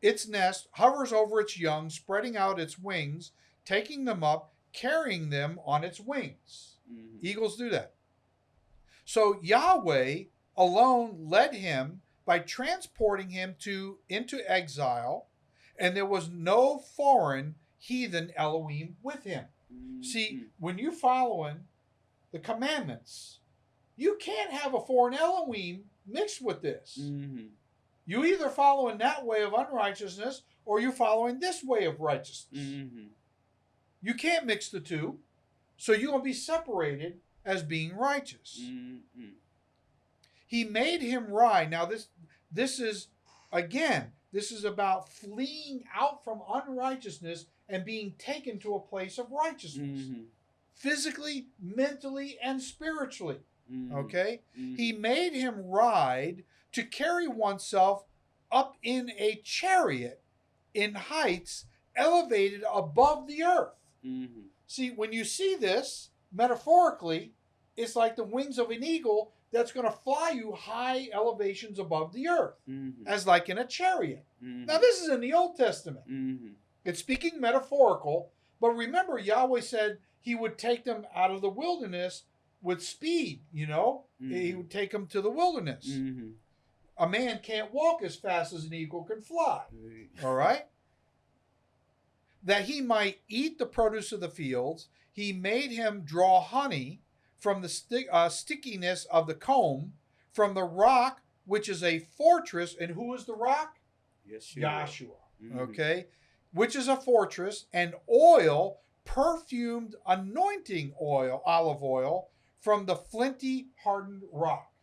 Its nest hovers over its young, spreading out its wings, taking them up, carrying them on its wings. mm-hmm. Eagles do that. So Yahweh alone led him by transporting him to into exile, and there was no foreign heathen Elohim with him. See, when you're following the commandments, you can't have a foreign Elohim mixed with this. Mm-hmm. You either following that way of unrighteousness or you're following this way of righteousness. Mm-hmm. You can't mix the two. So you're going to be separated as being righteous. Mm-hmm. He made him ride. Now this this is again, this is about fleeing out from unrighteousness and being taken to a place of righteousness. Mm-hmm. Physically, mentally, and spiritually. Mm-hmm. Okay? Mm-hmm. He made him ride to carry oneself up in a chariot in heights elevated above the earth. Mm-hmm. See, when you see this metaphorically, it's like the wings of an eagle that's going to fly you high elevations above the earth, Mm-hmm. as like in a chariot. Mm-hmm. Now, this is in the Old Testament. Mm-hmm. It's speaking metaphorical, but remember, Yahweh said he would take them out of the wilderness with speed, you know? He Mhm. would take them to the wilderness. Mm-hmm. A man can't walk as fast as an eagle can fly. All right? That he might eat the produce of the fields, he made him draw honey from the sti- uh, stickiness of the comb, from the rock, which is a fortress. And who is the rock? Yes, Yahshua. Mhm. Okay? Which is a fortress, and oil, perfumed anointing oil, olive oil, from the flinty, hardened rock.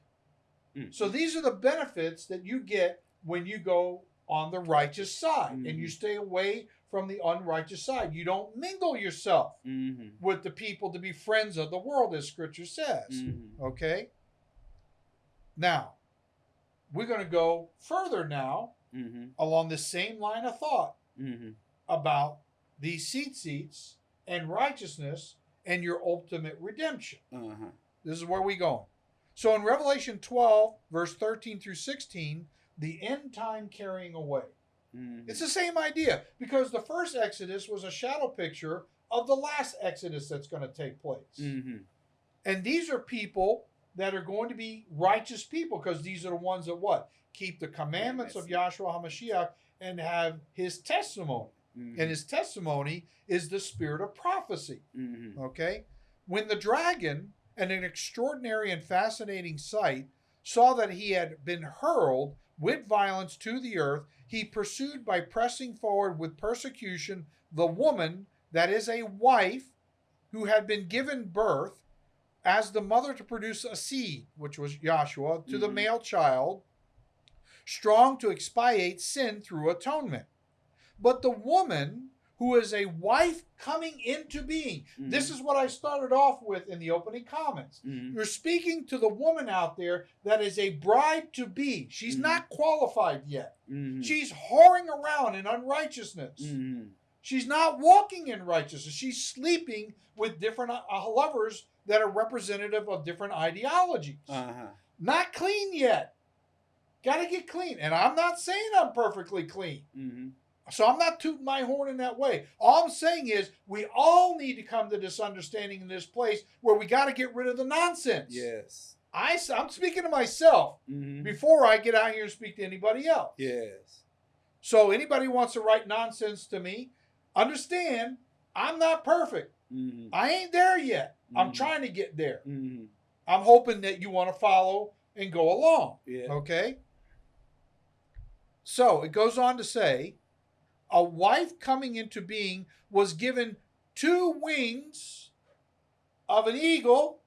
Mm. So these are the benefits that you get when you go on the righteous side and you Mhm. stay away from the unrighteous side. You don't mingle yourself Mm-hmm. with the people to be friends of the world, as scripture says. Mm-hmm. Okay? Now, we're going to go further now Mm-hmm. along the same line of thought Mm-hmm. about these tzitzits and righteousness and your ultimate redemption. Uh-huh. This is where we going. So in Revelation 12, verse 13 through 16, the end time carrying away. Mm-hmm. It's the same idea because the first Exodus was a shadow picture of the last Exodus that's going to take place. Mm-hmm. And these are people that are going to be righteous people because these are the ones that what? Keep the commandments of Yahshua HaMashiach and have his testimony. Mm-hmm. And his testimony is the spirit of prophecy. Mm-hmm. Okay? When the dragon, and an extraordinary and fascinating sight, saw that he had been hurled with violence to the earth, he pursued by pressing forward with persecution the woman that is a wife who had been given birth as the mother to produce a seed, which was Yahshua, to the Mhm. male child, strong to expiate sin through atonement. But the woman who is a wife coming into being. This Mhm. is what I started off with in the opening comments. Mhm. You're speaking to the woman out there that is a bride to be. She's Mhm. not qualified yet. Mhm. She's whoring around in unrighteousness. Mhm. She's not walking in righteousness. She's sleeping with different uh, lovers that are representative of different ideologies. Uh-huh. Not clean yet. Got to get clean. And I'm not saying I'm perfectly clean. So I'm not tooting my horn in that way. All I'm saying is we all need to come to this understanding in this place where we got to get rid of the nonsense. Yes. I, I'm speaking to myself Mhm. before I get out here and speak to anybody else. Yes. So anybody wants to write nonsense to me, understand I'm not perfect. Mhm. I ain't there yet. I'm Mhm. trying to get there. Mhm. I'm hoping that you want to follow and go along. Yeah. Okay? So it goes on to say a wife coming into being was given two wings of an eagle.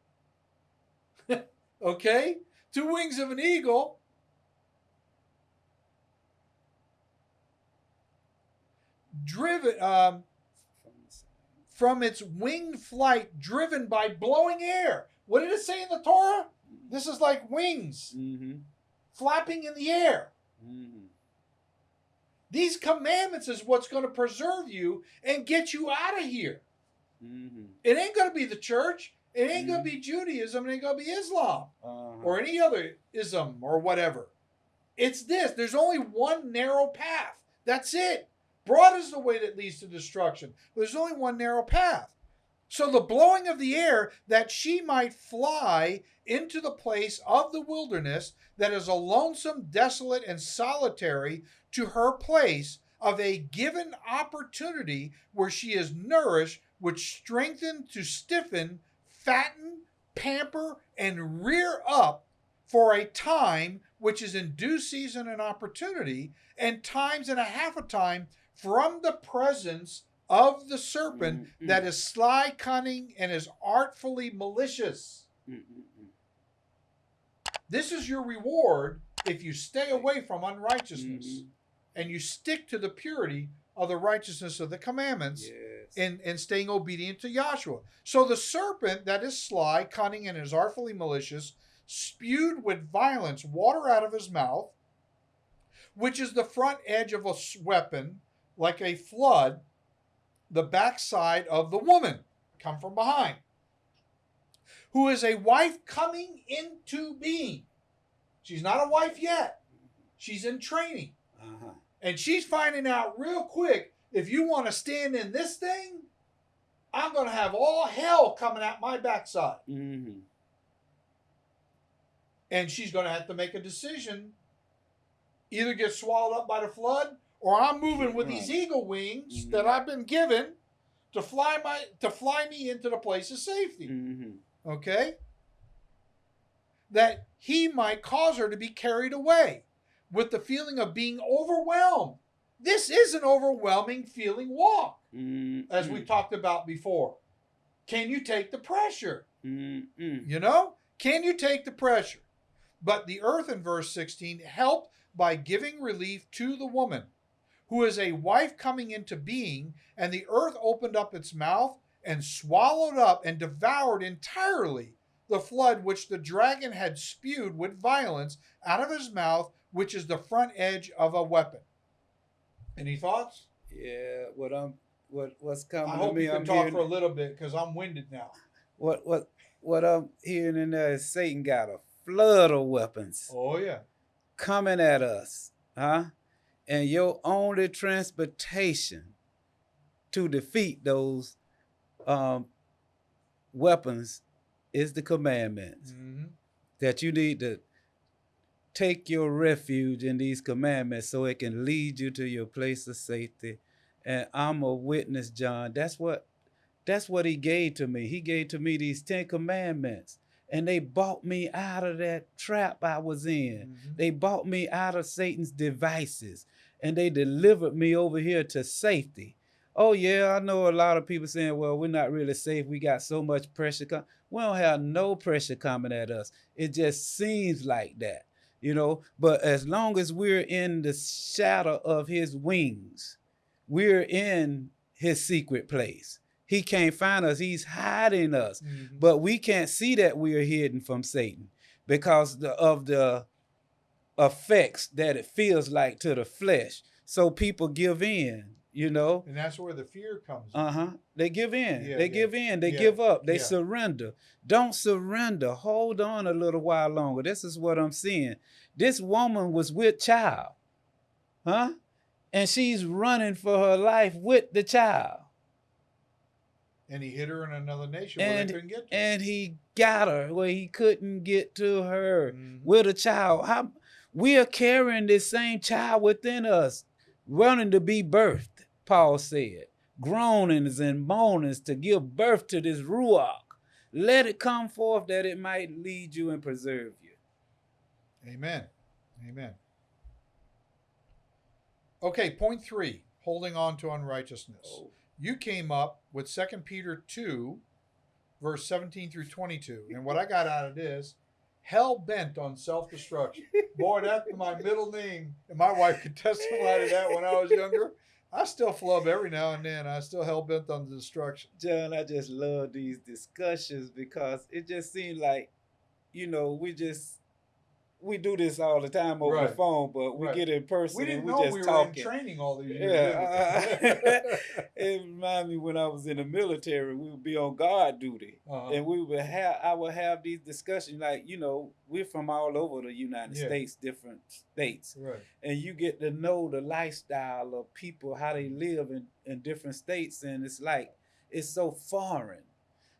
okay? Two wings of an eagle. Driven um, From the side. from its winged flight, driven by blowing air. What did it say in the Torah? This is like wings Mhm. flapping in the air. Mhm. These commandments is what's going to preserve you and get you out of here. Mhm. It ain't going to be the church. It ain't going Mhm. to be Judaism. It ain't going to be Islam Uh-huh. or any other ism or whatever. It's this. There's only one narrow path. That's it. Broad is the way that leads to destruction. There's only one narrow path. So the blowing of the air that she might fly into the place of the wilderness that is a lonesome, desolate, and solitary to her place of a given opportunity where she is nourished, which strengthen to stiffen, fatten, pamper, and rear up for a time which is in due season and opportunity, and times and a half a time from the presence of the serpent Mhm. that is sly, cunning, and is artfully malicious. Mhm. This is your reward if you stay away from unrighteousness Mhm. and you stick to the purity of the righteousness of the commandments Yes. and, and staying obedient to Yahshua. So the serpent that is sly, cunning, and is artfully malicious spewed with violence water out of his mouth, which is the front edge of a weapon, like a flood, the backside of the woman, come from behind, who is a wife coming into being. She's not a wife yet. She's in training. Uh-huh. And she's finding out real quick if you want to stand in this thing, I'm going to have all hell coming out my backside. Mhm. And she's going to have to make a decision either get swallowed up by the flood or I'm moving with these eagle wings Mhm. that I've been given to fly my to fly me into the place of safety. Mhm. Okay? That he might cause her to be carried away with the feeling of being overwhelmed. This is an overwhelming feeling walk. Mhm. as we talked about before. Can you take the pressure? Mhm. You know, can you take the pressure? But the earth in verse 16 helped by giving relief to the woman, who is a wife coming into being, and the earth opened up its mouth and swallowed up and devoured entirely the flood which the dragon had spewed with violence out of his mouth, which is the front edge of a weapon. Any thoughts? Yeah, what I'm what what's coming I hope me, you can I'm talk for a little bit because I'm winded now. what what what I'm hearing in there is Satan got a flood of weapons Oh yeah. coming at us, huh? And your only transportation to defeat those um, weapons is the commandments. hmm That you need to take your refuge in these commandments so it can lead you to your place of safety. And I'm a witness, John. That's what that's what he gave to me. He gave to me these 10 commandments. And they bought me out of that trap I was in. They bought me out of Satan's devices and they delivered me over here to safety. Oh, yeah, I know a lot of people saying, well, we're not really safe. We got so much pressure. We don't have no pressure coming at us. It just seems like that, you know. But as long as we're in the shadow of his wings, we're in his secret place. He can't find us. He's hiding us. Mhm. But we can't see that we are hidden from Satan because the, of the effects that it feels like to the flesh. So people give in, you know. and that's where the fear comes. in. Uh huh. They give in. Yeah, they yeah. give in. They Yeah, give up. They surrender. Don't surrender. Hold on a little while longer. This is what I'm seeing. This woman was with child, huh? And she's running for her life with the child. and he hit her in another nation where And- they couldn't get to. And he got her where he couldn't get to her Mhm. with a child. How we are carrying this same child within us, running to be birthed, Paul said. Groanings and moanings to give birth to this ruach. Let it come forth that it might lead you and preserve you. Amen. Amen. Okay, point three holding on to unrighteousness. Oh. You came up with 2 Peter 2, verse 17 through 22. And what I got out of this, hell bent on self destruction. Boy, that's my middle name. And my wife could testify to that when I was younger. I still flub every now and then. I still hell bent on the destruction. John, I just love these discussions because it just seems like, you know, we just we do this all the time over the phone, but we Right. get in person We didn't and we know just we were talking. in training all these years. Yeah, we? it reminded me when I was in the military, we would be on guard duty. Uh-huh. And we would have I would have these discussions like, you know, we're from all over the United Yeah. States, different states. Right. And you get to know the lifestyle of people, how they live in, in different states, and it's like it's so foreign.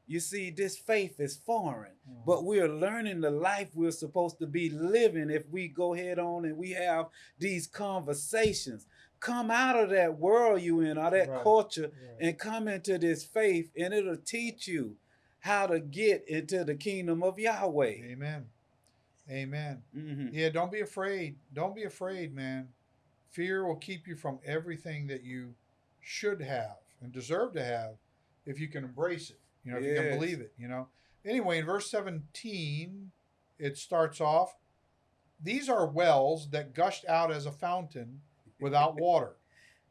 You see, this faith is foreign. Uh-huh. But we're learning the life we're supposed to be living if we go head on and we have these conversations. Come out of that world you in or that Right. culture Right. and come into this faith, and it'll teach you how to get into the kingdom of Yahweh. Amen. Amen. Mhm. Yeah, don't be afraid. Don't be afraid, man. Fear will keep you from everything that you should have and deserve to have if you can embrace it. You know, if you can believe it, you know. Anyway, in verse 17, it starts off These are wells that gushed out as a fountain without water,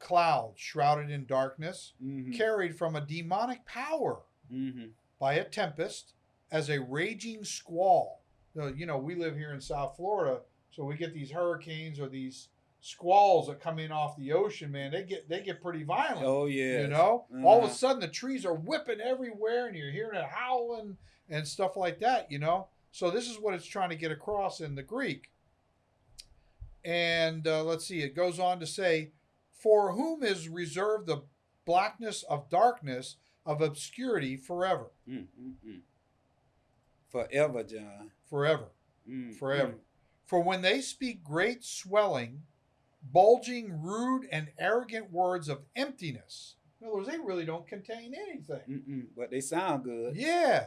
clouds shrouded in darkness, Mhm. carried from a demonic power Mhm. by a tempest as a raging squall. You know, we live here in South Florida, so we get these hurricanes or these squalls that come in off the ocean. Man, they get they get pretty violent. Oh yeah. You know, all of Uh-huh. a sudden the trees are whipping everywhere, and you're hearing it howling and stuff like that. You know, so this is what it's trying to get across in the Greek. And uh, let's see, it goes on to say, "For whom is reserved the blackness of darkness of obscurity forever, Mm, mm, mm. Forever, John. forever, Mm, forever." For when they speak great swelling, bulging, rude, and arrogant words of emptiness. In other words, they really don't contain anything. Mm-mm, but they sound good. Yeah.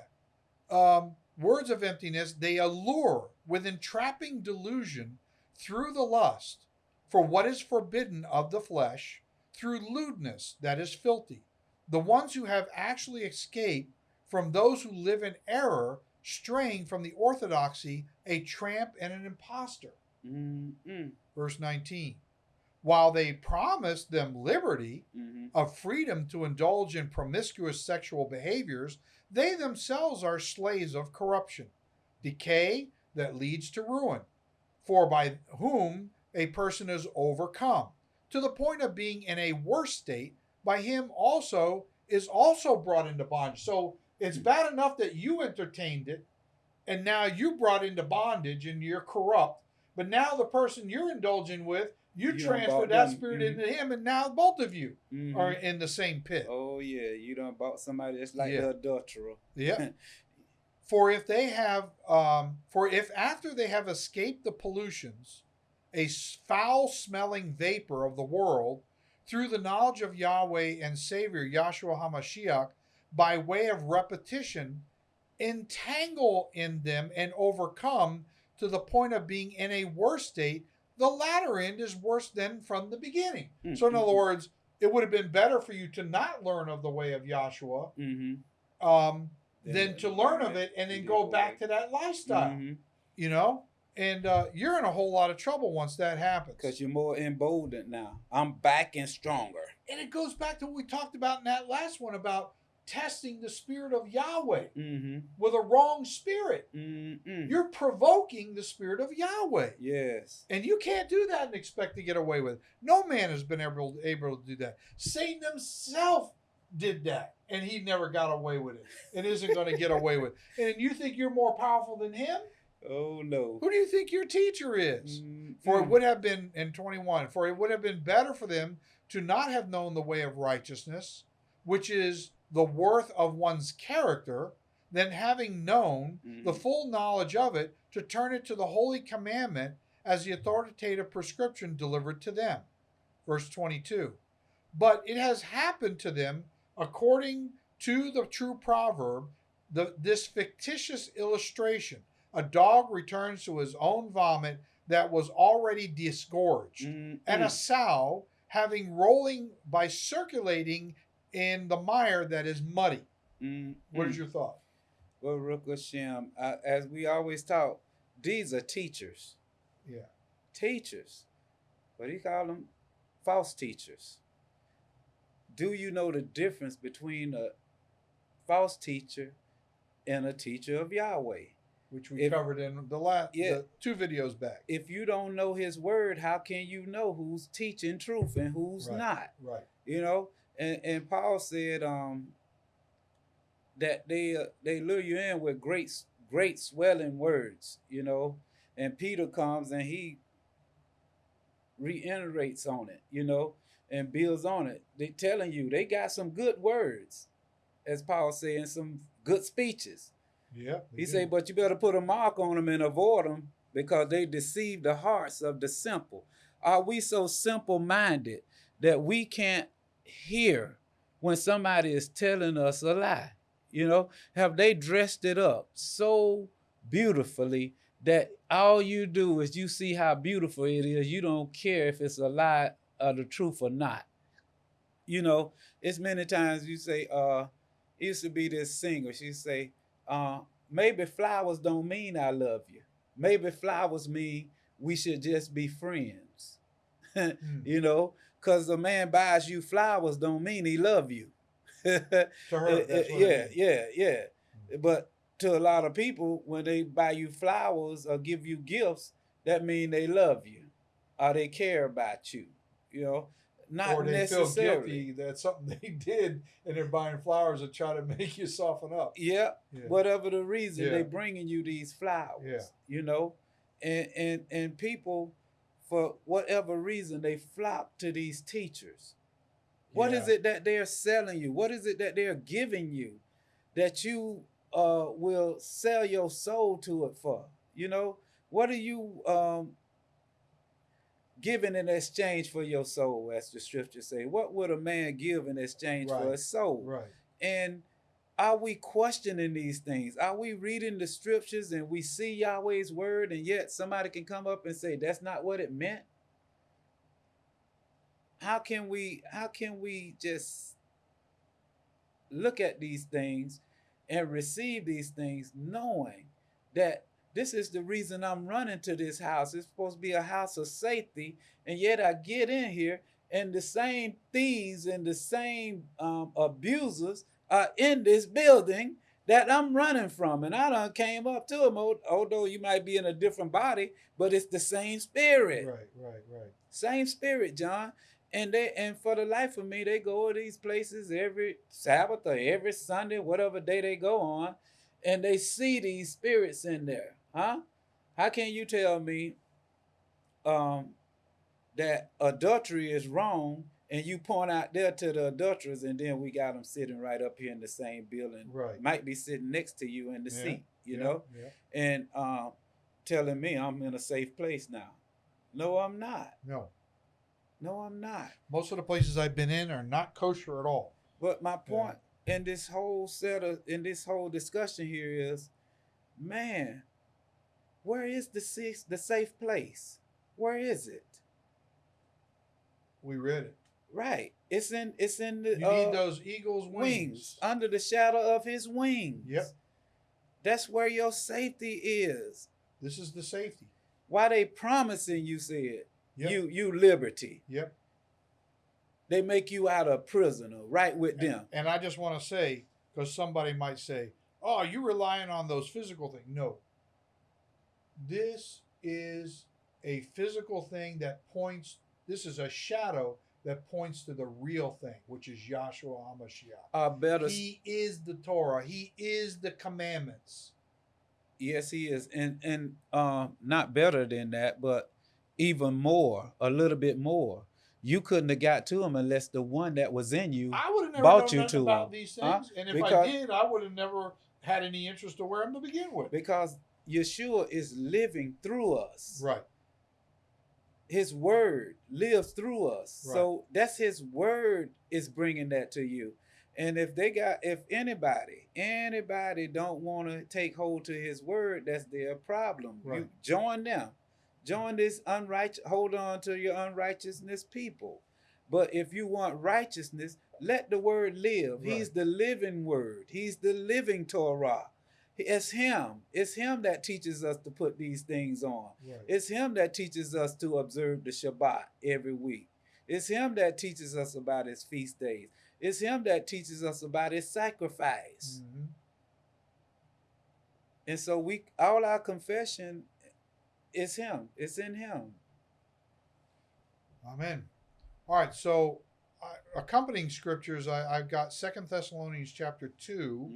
Um, words of emptiness, they allure with entrapping delusion through the lust for what is forbidden of the flesh, through lewdness that is filthy. The ones who have actually escaped from those who live in error, straying from the orthodoxy, a tramp and an impostor. Mm-mm, Verse 19. While they promised them liberty, mhm. of freedom to indulge in promiscuous sexual behaviors, they themselves are slaves of corruption, decay that leads to ruin, for by whom a person is overcome, to the point of being in a worse state, by him also is also brought into bondage. So it's bad enough that you entertained it, and now you brought into bondage and you're corrupt. But now the person you're indulging with, you, You transferred that spirit mhm. into him, and now both of you Mhm. are in the same pit. Oh yeah, you done bought somebody that's like Yeah. the adulterer. Yeah. for if they have, um, for if after they have escaped the pollutions, a foul smelling vapor of the world, through the knowledge of Yahweh and Savior Yahshua HaMashiach, by way of repetition, entangle in them and overcome to the point of being in a worse state, the latter end is worse than from the beginning. So, in other Mhm. words, it would have been better for you to not learn of the way of Yahshua Mm-hmm. um, than to learn of it and then go back. to that lifestyle. Mm-hmm. You know, and uh, you're in a whole lot of trouble once that happens. Because you're more emboldened now. I'm back and stronger. And it goes back to what we talked about in that last one about testing the spirit of Yahweh Mm-hmm. with a wrong spirit. Mm-mm. You're provoking the spirit of Yahweh. yes. And you can't do that and expect to get away with it. No man has been able, able to do that. Satan himself did that, and he never got away with it, and isn't going to get away with it. And you think you're more powerful than him? Oh no. Who do you think your teacher is? Mm-mm. For it would have been in 21, for it would have been better for them to not have known the way of righteousness, which is the worth of one's character, than having known the Mhm. full knowledge of it to turn it to the holy commandment as the authoritative prescription delivered to them. Verse 22. But it has happened to them according to the true proverb, the, this fictitious illustration. A dog returns to his own vomit that was already disgorged, Mm-mm. and a sow having rolling by circulating in the mire that is muddy. Mm-mm. What is your thought? Baruch Hashem. Uh, as we always talk, these are teachers. Yeah. Teachers. What do you call them? False teachers. Do you know the difference between a false teacher and a teacher of Yahweh? Which we If- covered in the last Yeah. the two videos back. If you don't know his word, how can you know who's teaching truth and who's Right. not? Right. you know and and paul said um that they uh, they lure you in with great great swelling words you know and peter comes and he reiterates on it you know and builds on it they telling you they got some good words as paul said and some good speeches Yeah. he said, but you better put a mark on them and avoid them because they deceive the hearts of the simple. Are we so simple minded that we can't hear when somebody is telling us a lie? You know, have they dressed it up so beautifully that all you do is you see how beautiful it is? You don't care if it's a lie or the truth or not. You know, it's many times you say, uh, it used to be this singer, she say, uh, maybe flowers don't mean I love you. Maybe flowers mean we should just be friends. Mm. you know, because a man buys you flowers don't mean he love you. To her, Uh, uh, yeah, yeah, yeah. But to a lot of people, when they buy you flowers or give you gifts, that mean they love you or they care about you. You know, not or they feel necessarily. guilty that something they did and they're buying flowers to try to make you soften up. Yeah, Yeah. whatever the reason Yeah. they bringing you these flowers Yeah. you know and and and people for whatever reason they flock to these teachers What is Yeah. it that they're selling you what is it that they're giving you that you uh will sell your soul to it for you know what are you um giving in exchange for your soul as the scriptures say what would a man give in exchange for Right. his soul Right. and are we questioning these things? Are we reading the scriptures and we see Yahweh's word, and yet somebody can come up and say that's not what it meant? How can we how can we just look at these things and receive these things knowing that this is the reason I'm running to this house. It's supposed to be a house of safety, and yet I get in here and the same thieves and the same um, abusers are in this building that I'm running from. And I done came up to them, al- although you might be in a different body, but it's the same spirit. Right. Right. Right. Same spirit, John. And they and for the life of me, they go to these places every Sabbath or every Sunday, whatever day they go on, and they see these spirits in there. Huh? How can you tell me um that adultery is wrong and you point out there to the adulterers and then we got them sitting right up here in the same building Right. might be sitting next to you in the Yeah, seat you Yeah, know Yeah. and um telling me i'm in a safe place now no i'm not No. no i'm not Most of the places I've been in are not kosher at all. but my point in this whole set of in this whole discussion here is man where is the safe the safe place where is it We read it. Right it's in it's in the You uh, need those eagles' wings. wings. under the shadow of his wings Yep. that's where your safety is This is the safety. Why they promising you said Yep. you you liberty. Yep. They make you out a prisoner right with them. And I just want to say, because somebody might say, "Oh, you relying on those physical things?" No. This is a physical thing that points. This is a shadow that points to the real thing, which is Yahshua Hamashiach. A better He is the Torah. He is the commandments. yes, he is. And and um not better than that, but even more, a little bit more. You couldn't have got to him unless the one that was in you. I would have never Bought known you to about him, these huh? things, and if I Because- did, I would have never had any interest to wear them to begin with. because Yeshua is living through us. Right. His word lives through us. Right. So that's his word is bringing that to you. And if they got if anybody anybody don't want to take hold to his word, that's their problem. Right. You join them. Join this unrighteous hold on to your unrighteousness people. But if you want righteousness, let the word live. Right. He's the living word. He's the living Torah. It's him. It's him that teaches us to put these things on. Right. It's him that teaches us to observe the Shabbat every week. It's him that teaches us about his feast days. It's him that teaches us about his sacrifice. Mhm. And so we all our confession is him. It's in him. Amen. All right, so accompanying scriptures, I, I've got Second Thessalonians chapter two,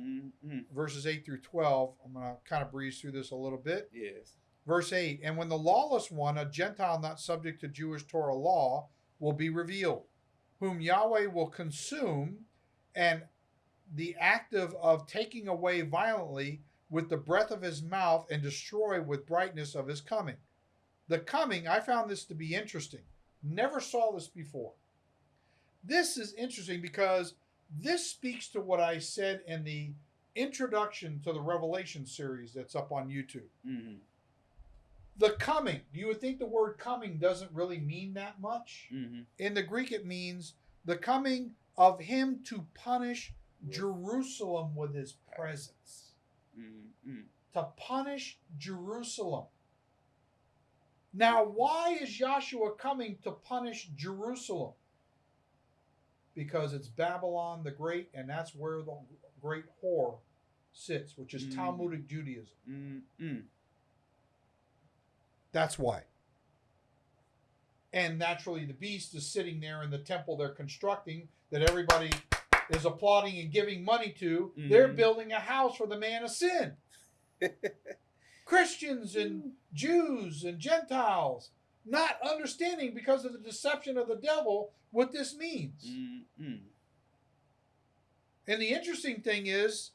Mhm. verses eight through twelve. I'm gonna kind of breeze through this a little bit. Yes. Verse eight: And when the lawless one, a Gentile not subject to Jewish Torah law, will be revealed, whom Yahweh will consume, and the active of taking away violently with the breath of his mouth and destroy with brightness of his coming. The coming, I found this to be interesting. Never saw this before. This is interesting because this speaks to what I said in the introduction to the Revelation series that's up on YouTube. hmm The coming, you would think the word coming doesn't really mean that much. hmm In the Greek, it means the coming of him to punish Jerusalem with his presence. hmm To punish Jerusalem. Now, why is Yahshua coming to punish Jerusalem? Because it's Babylon the Great, and that's where the great whore sits, which is Mm. Talmudic Judaism. hmm That's why. And naturally, the beast is sitting there in the temple they're constructing that everybody is applauding and giving money to. They're Mhm. building a house for the man of sin. Christians and Jews and Gentiles not understanding because of the deception of the devil what this means. hmm And the interesting thing is,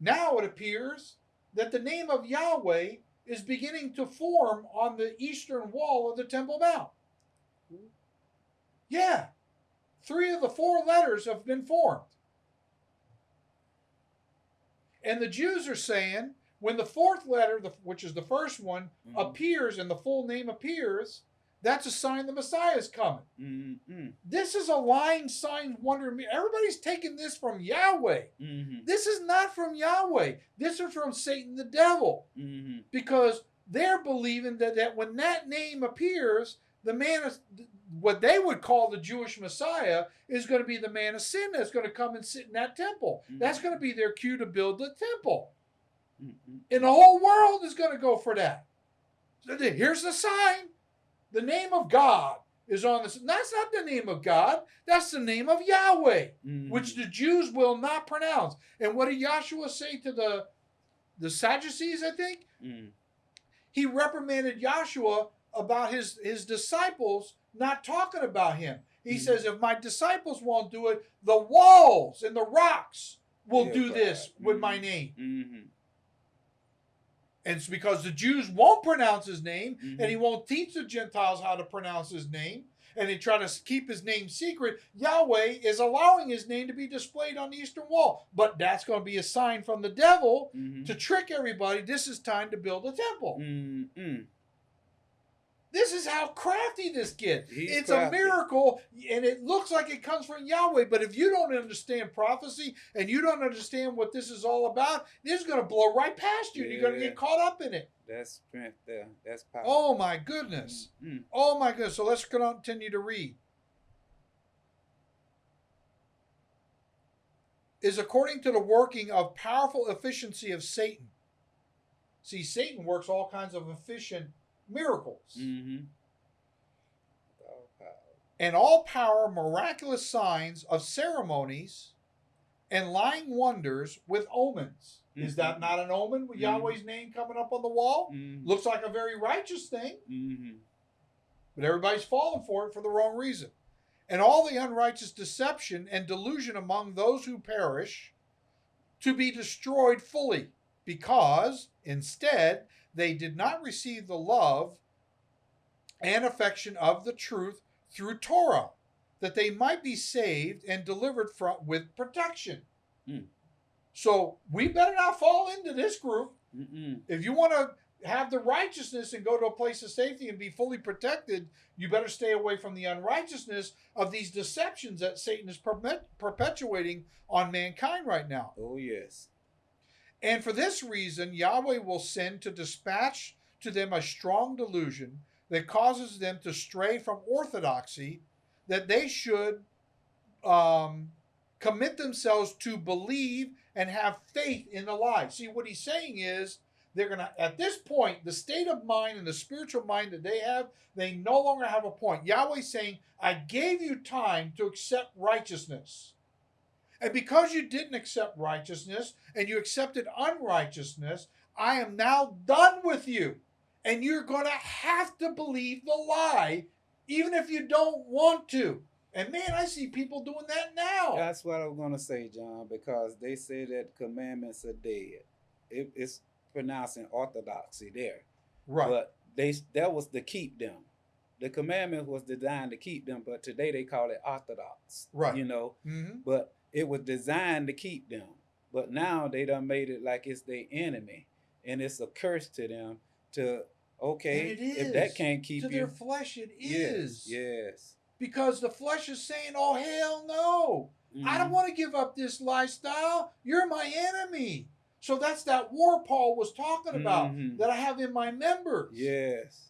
now it appears that the name of Yahweh is beginning to form on the eastern wall of the Temple Mount. Yeah, three of the four letters have been formed. And the Jews are saying when the fourth letter, which is the first one, Mhm. appears and the full name appears, that's a sign the Messiah is coming. hmm This is a lying sign, wonder. me- Everybody's taking this from Yahweh. hmm This is not from Yahweh. This is from Satan the devil. hmm Because they're believing that, that when that name appears, the man of what they would call the Jewish Messiah is going to be the man of sin that's going to come and sit in that temple. That's going to be their cue to build the temple. hmm And the whole world is going to go for that. Here's the sign. The name of God is on this. That's not the name of God. That's the name of Yahweh hmm which the Jews will not pronounce. And what did Yahshua say to the the Sadducees? I think hmm he reprimanded Yahshua about his his disciples not talking about him. He Mhm. says, "If my disciples won't do it, the walls and the rocks will Yeah, do God. this with my Mhm. name." And it's because the Jews won't pronounce his name, Mhm. and he won't teach the Gentiles how to pronounce his name, and they try to keep his name secret. Yahweh is allowing his name to be displayed on the eastern wall, but that's going to be a sign from the devil hmm to trick everybody. This is time to build a temple. hmm This is how crafty this gets. He's it's a miracle, and it looks like it comes from Yahweh. But if you don't understand prophecy and you don't understand what this is all about, this is going to blow right past you. and You're going to get caught up in it. That's strength there. That's power. Oh my goodness. Mm. Oh my goodness. So let's continue to read. Is according to the working of powerful efficiency of Satan. See, Satan works all kinds of efficient miracles. Mm-hmm. And all power miraculous signs of ceremonies and lying wonders with omens. Is that Mhm. not an omen with Mhm. Yahweh's name coming up on the wall? Mm-hmm. Looks like a very righteous thing, Mm-hmm. but everybody's falling for it for the wrong reason. And all the unrighteous deception and delusion among those who perish to be destroyed fully, because instead they did not receive the love and affection of the truth through Torah, that they might be saved and delivered from with protection. Mm. So we better not fall into this group. Mm-mm. If you want to have the righteousness and go to a place of safety and be fully protected, you better stay away from the unrighteousness of these deceptions that Satan is perpetuating on mankind right now. Oh yes. And for this reason, Yahweh will send to dispatch to them a strong delusion that causes them to stray from orthodoxy, that they should um, commit themselves to believe and have faith in the lie. See, what he's saying is they're going to, at this point, the state of mind and the spiritual mind that they have, they no longer have a point. Yahweh's saying, I gave you time to accept righteousness. And because you didn't accept righteousness and you accepted unrighteousness, I am now done with you. And you're going to have to believe the lie, even if you don't want to. And man, I see people doing that now. That's what I'm gonna say, John, because they say that commandments are dead. It, it's pronouncing orthodoxy there, right. but they that was to keep them. The commandment was designed to keep them, but today they call it orthodox. Right. You know, hmm but it was designed to keep them. But now they done made it like it's their enemy, and it's a curse to them. To okay, if that can't keep To you, their flesh, it is. yes, yes. Because the flesh is saying, oh, hell no. I Mhm. don't want to give up this lifestyle. You're my enemy. So that's that war Paul was talking about Mhm. that I have in my members. Yes,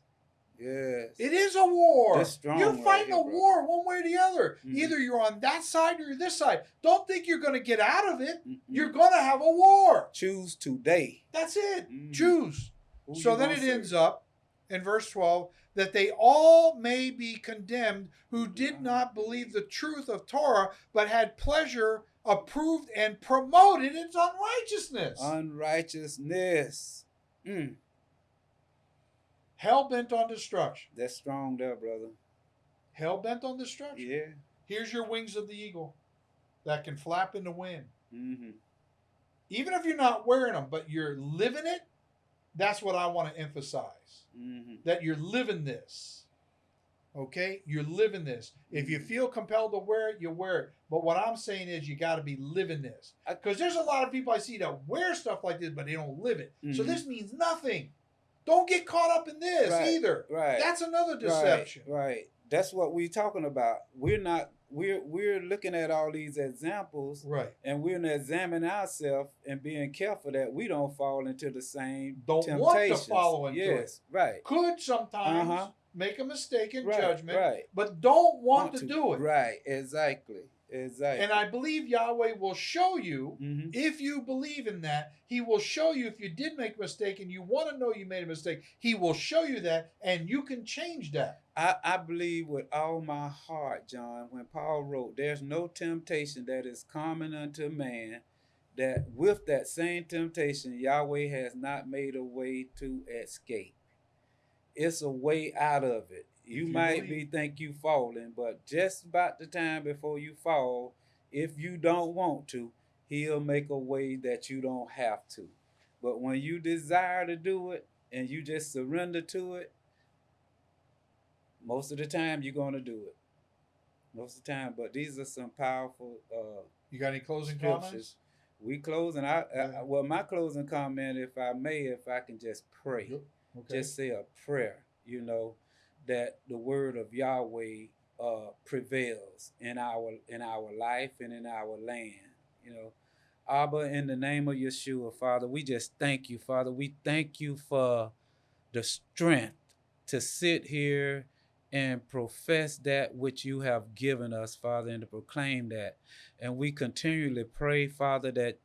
yes. It is a war. You're right fighting here, a war one way or the other. Mhm. Either you're on that side or you're this side. Don't think you're going to get out of it. Mm-mm. You're going to have a war. choose today. That's it. Mhm. Choose. Who so then it ends up in verse 12 that they all may be condemned who did not believe the truth of Torah, but had pleasure approved and promoted its unrighteousness. unrighteousness. Mm, Hell bent on destruction. that's strong there, brother. Hell bent on destruction. Yeah. Here's your wings of the eagle that can flap in the wind. Mm-hmm. Even if you're not wearing them, but you're living it, that's what I want to emphasize. Mm-hmm. That you're living this. Okay? You're living this. If you feel compelled to wear it, you wear it. But what I'm saying is you got to be living this. Because there's a lot of people I see that wear stuff like this, but they don't live it. So Mhm. this means nothing. Don't get caught up in this Right, either. Right. That's another deception. Right, right. That's what we're talking about. We're not. We're we're looking at all these examples, Right. and we're gonna examine ourselves and being careful that we don't fall into the same Don't want to temptations. follow into it. yes, right. Could sometimes Uh-huh. make a mistake in Right, judgment, right. but don't want, to, do it. Right. Exactly. Exactly. And I believe Yahweh will show you hmm if you believe in that, he will show you if you did make a mistake and you want to know you made a mistake, he will show you that and you can change that. I, I believe with all my heart, John, when Paul wrote, There's no temptation that is common unto man, that with that same temptation, Yahweh has not made a way to escape. It's a way out of it. You, you might be think you falling, but just about the time before you fall, if you don't want to, he'll make a way that you don't have to. But when you desire to do it and you just surrender to it, most of the time you're going to do it. Most of the time, but these are some powerful uh, You got any closing scriptures. comments? We closing. and I, I well, my closing comment, if I may, if I can just pray, Okay. just say a prayer, you know, that the word of Yahweh uh, prevails in our in our life and in our land. You know, Abba, in the name of Yeshua, Father, we just thank you, Father. We thank you for the strength to sit here and profess that which you have given us, Father, and to proclaim that. And we continually pray, Father, that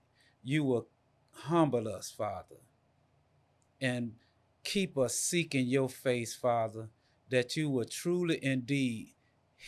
you will humble us, Father, and keep us seeking your face, Father, that you will truly indeed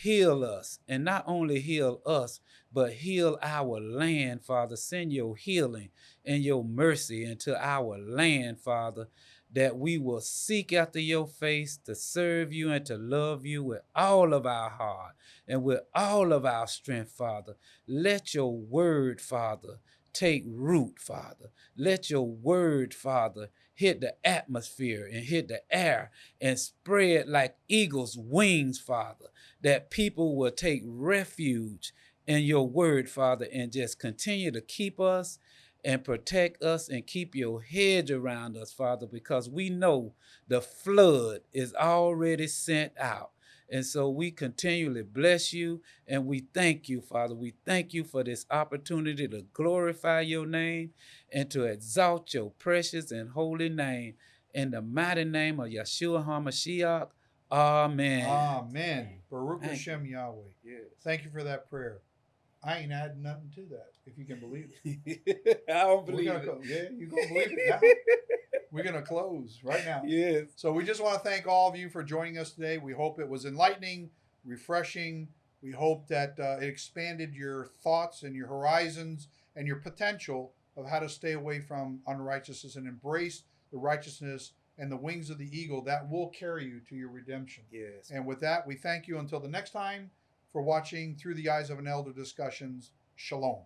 heal us, and not only heal us, but heal our land, Father. Send your healing and your mercy into our land, Father, that we will seek after your face to serve you and to love you with all of our heart and with all of our strength, Father. Let your word, Father, take root, Father. Let your word, Father, hit the atmosphere and hit the air and spread like eagle's wings, Father, that people will take refuge in your word, Father, and just continue to keep us and protect us and keep your hedge around us, Father, because we know the flood is already sent out. And so we continually bless you and we thank you, Father. We thank you for this opportunity to glorify your name and to exalt your precious and holy name. In the mighty name of Yeshua HaMashiach, Amen. Amen. Baruch Hashem Yahweh. Yes. Thank you for that prayer. I ain't adding nothing to that, if you can believe it. I don't We're believe it. go- yeah, you gonna believe it now? We're gonna close right now. yes. So we just want to thank all of you for joining us today. We hope it was enlightening, refreshing. We hope that uh, it expanded your thoughts and your horizons and your potential of how to stay away from unrighteousness and embrace the righteousness and the wings of the eagle that will carry you to your redemption. Yes. And with that, we thank you until the next time for watching Through the Eyes of an Elder Discussions. Shalom.